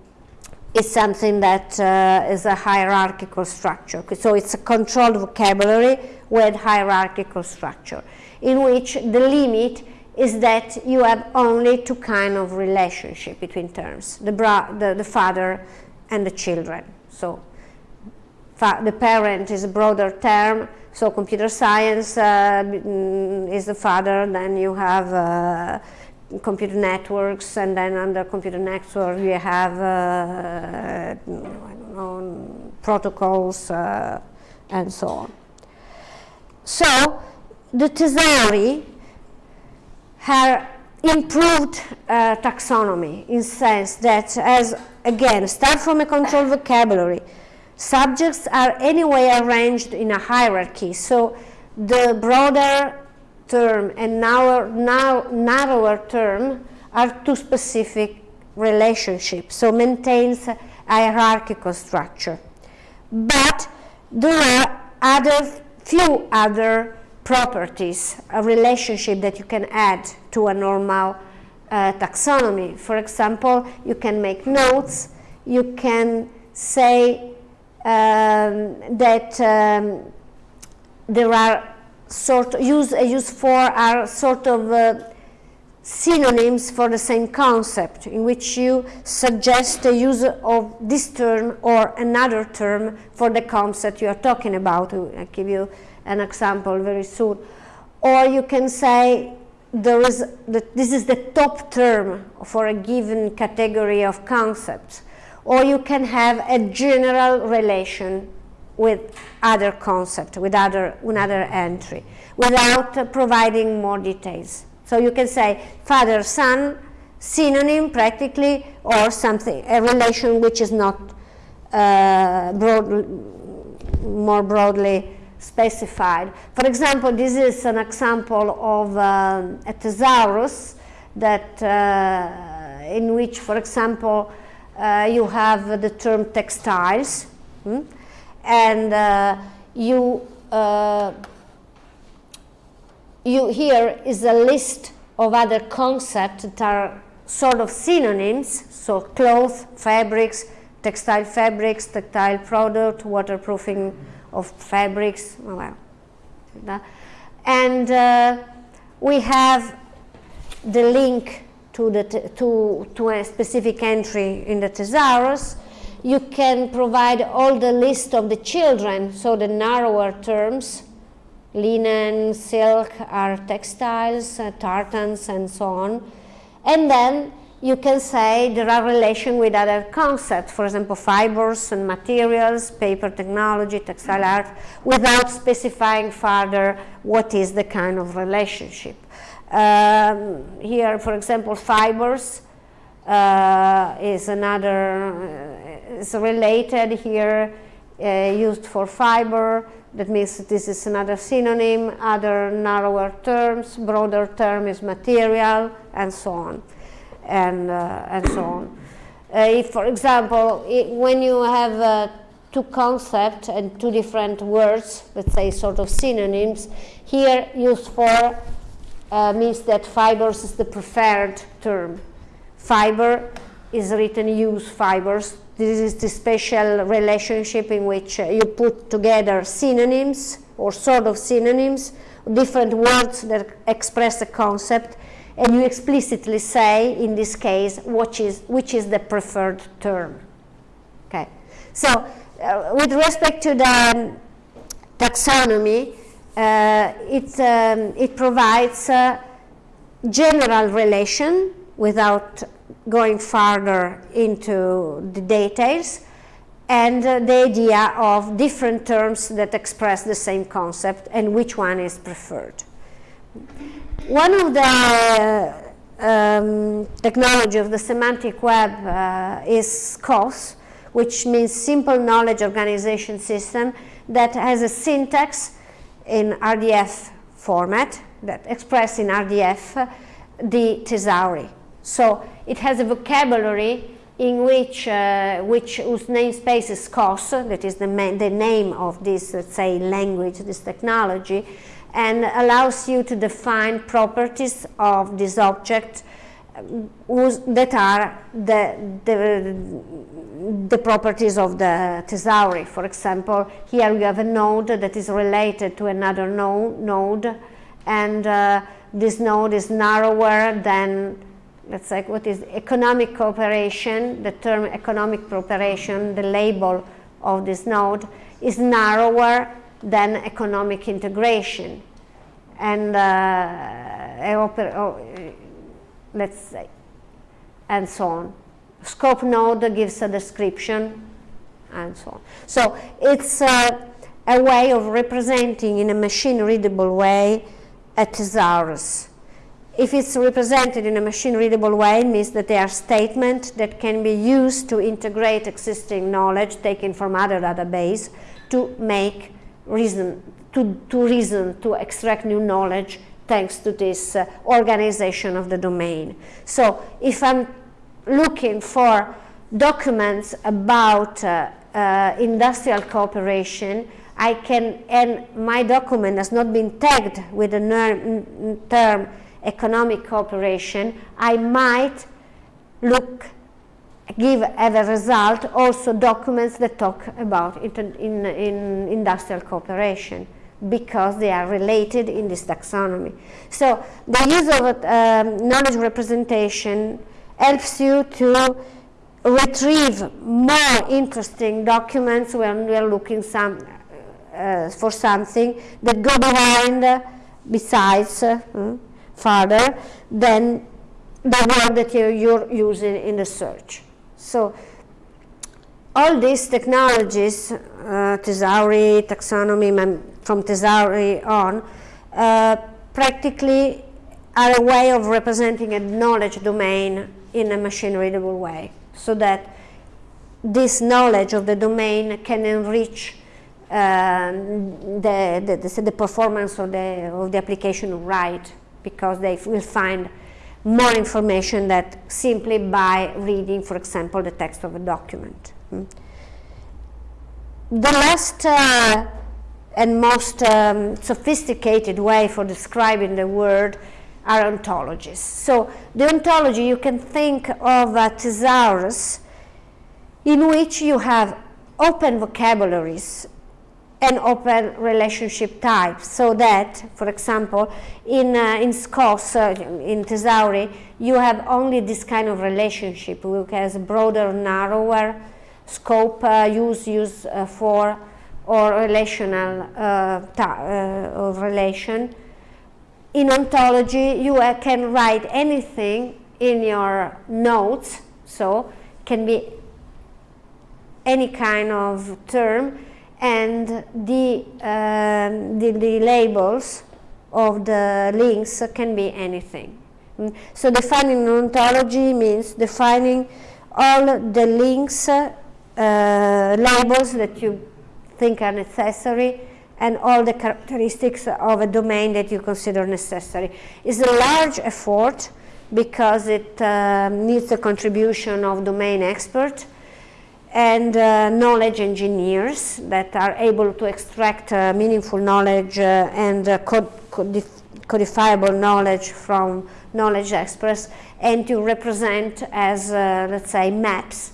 it's something that uh, is a hierarchical structure. So it's a controlled vocabulary with hierarchical structure, in which the limit is that you have only two kind of relationship between terms, the, the, the father and the children. So the parent is a broader term, so computer science uh, mm, is the father, then you have uh, computer networks, and then under computer network you have, uh, don't know, protocols, uh, and so on. So, the Tesauri have improved uh, taxonomy in sense that as, again, start from a controlled vocabulary, subjects are anyway arranged in a hierarchy, so the broader term and narrower, narrower term are two specific relationships, so maintains a hierarchical structure. But there are other, few other properties, a relationship that you can add to a normal uh, taxonomy. For example, you can make notes, you can say um, that um, there are sort use, use for are sort of uh, synonyms for the same concept in which you suggest the use of this term or another term for the concept you are talking about. I'll give you an example very soon. Or you can say there is the, this is the top term for a given category of concepts. Or you can have a general relation with other concept, with other, another entry, without uh, providing more details. So you can say father, son, synonym practically, or something, a relation which is not uh, broad, more broadly specified. For example, this is an example of uh, a thesaurus that uh, in which, for example, uh, you have the term textiles. Hmm? And uh, you uh, you here is a list of other concepts that are sort of synonyms, so cloth, fabrics, textile fabrics, textile product, waterproofing of fabrics, well, and uh, we have the link to, the to, to a specific entry in the thesaurus, you can provide all the list of the children, so the narrower terms, linen, silk are textiles, uh, tartans, and so on. And then you can say there are relations with other concepts, for example, fibers and materials, paper technology, textile art, without specifying further what is the kind of relationship. Um, here, for example, fibers uh, is another is related here, uh, used for fiber. That means this is another synonym, other narrower terms, broader term is material, and so on, and, uh, and so on. Uh, if, for example, it, when you have two concepts and two different words, let's say sort of synonyms, here used for uh, means that fibers is the preferred term. Fiber is written use fibers this is the special relationship in which uh, you put together synonyms or sort of synonyms, different words that express a concept, and you explicitly say, in this case, which is, which is the preferred term. Okay. So, uh, with respect to the um, taxonomy, uh, it, um, it provides general relation without going further into the details and uh, the idea of different terms that express the same concept and which one is preferred. One of the um, technology of the semantic web uh, is SKOS, which means Simple Knowledge Organization System, that has a syntax in RDF format that express in RDF the thesauri. So it has a vocabulary in which, uh, which whose namespace is SKOS, that is the, the name of this, let's say, language, this technology, and allows you to define properties of this object whose, that are the, the, the properties of the thesauri. For example, here we have a node that is related to another no, node, and uh, this node is narrower than, let's say, what is economic cooperation, the term economic cooperation, the label of this node, is narrower than economic integration. And uh, let's say, and so on. Scope node gives a description, and so on. So it's uh, a way of representing in a machine-readable way a thesaurus. If it's represented in a machine-readable way, it means that they are statements that can be used to integrate existing knowledge taken from other database to make reason, to, to reason, to extract new knowledge thanks to this uh, organization of the domain. So if I'm looking for documents about uh, uh, industrial cooperation, I can, and my document has not been tagged with the term economic cooperation, I might look, give as a result also documents that talk about in, in, in industrial cooperation because they are related in this taxonomy. So the use of um, knowledge representation helps you to retrieve more interesting documents when we are looking some, uh, for something that go behind, uh, besides, uh, further than the word that you're, you're using in the search. So all these technologies, uh, taxonomy, from Thesauri on, uh, practically are a way of representing a knowledge domain in a machine-readable way, so that this knowledge of the domain can enrich uh, the, the, the, performance of the, of the application right, because they will find more information that simply by reading, for example, the text of a document. Hmm. The last uh, and most um, sophisticated way for describing the word are ontologies. So the ontology, you can think of a thesaurus in which you have open vocabularies and open relationship types so that, for example, in, uh, in SKOS, uh, in Thesauri, you have only this kind of relationship which has broader, narrower scope, uh, use, use uh, for, or relational uh, uh, of relation. In ontology, you can write anything in your notes, so can be any kind of term, and the, um, the, the, labels of the links can be anything. Mm. So defining an ontology means defining all the links, uh, labels that you think are necessary and all the characteristics of a domain that you consider necessary. It's a large effort because it uh, needs the contribution of domain experts and uh, knowledge engineers that are able to extract uh, meaningful knowledge uh, and uh, cod codif codifiable knowledge from knowledge experts and to represent as, uh, let's say, maps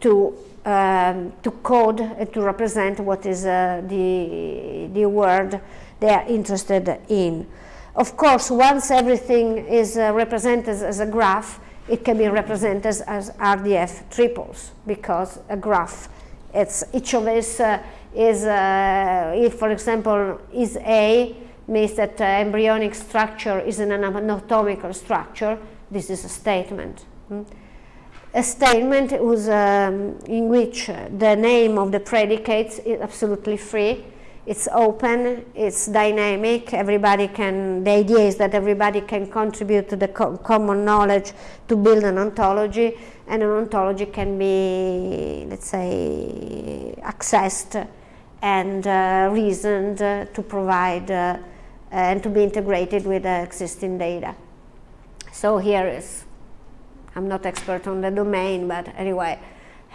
to, um, to code to represent what is uh, the, the word they are interested in. Of course, once everything is represented as a graph, it can be represented as RDF triples because a graph, it's each of these uh, is, uh, if for example is A, means that uh, embryonic structure is an anatomical structure, this is a statement. Hmm? A statement whose, um, in which the name of the predicates is absolutely free it's open, it's dynamic, everybody can, the idea is that everybody can contribute to the co common knowledge to build an ontology, and an ontology can be, let's say, accessed and uh, reasoned to provide uh, and to be integrated with existing data. So here is, I'm not expert on the domain, but anyway,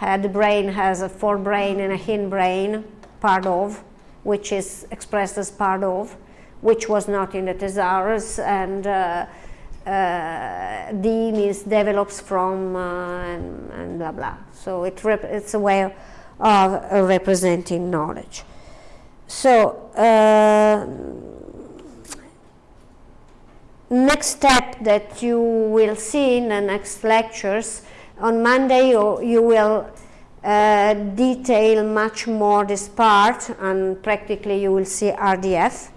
uh, the brain has a forebrain and a hindbrain, part of, which is expressed as part of, which was not in the thesaurus, and uh, uh, D means develops from uh, and, and, blah blah. So it it's a way of representing knowledge. So uh, next step that you will see in the next lectures on Monday you, you will uh, detail much more this part and practically you will see RDF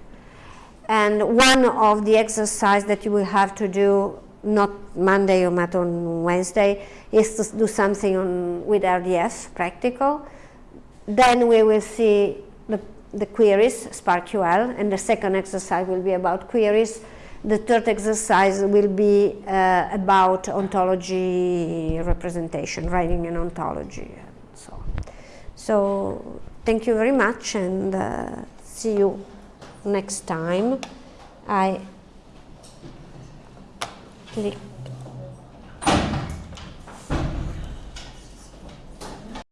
and one of the exercise that you will have to do not Monday or not on Wednesday is to do something on, with RDF practical. Then we will see the, the queries SPARQL and the second exercise will be about queries. The third exercise will be uh, about ontology representation, writing an ontology. So thank you very much and uh, see you next time. I click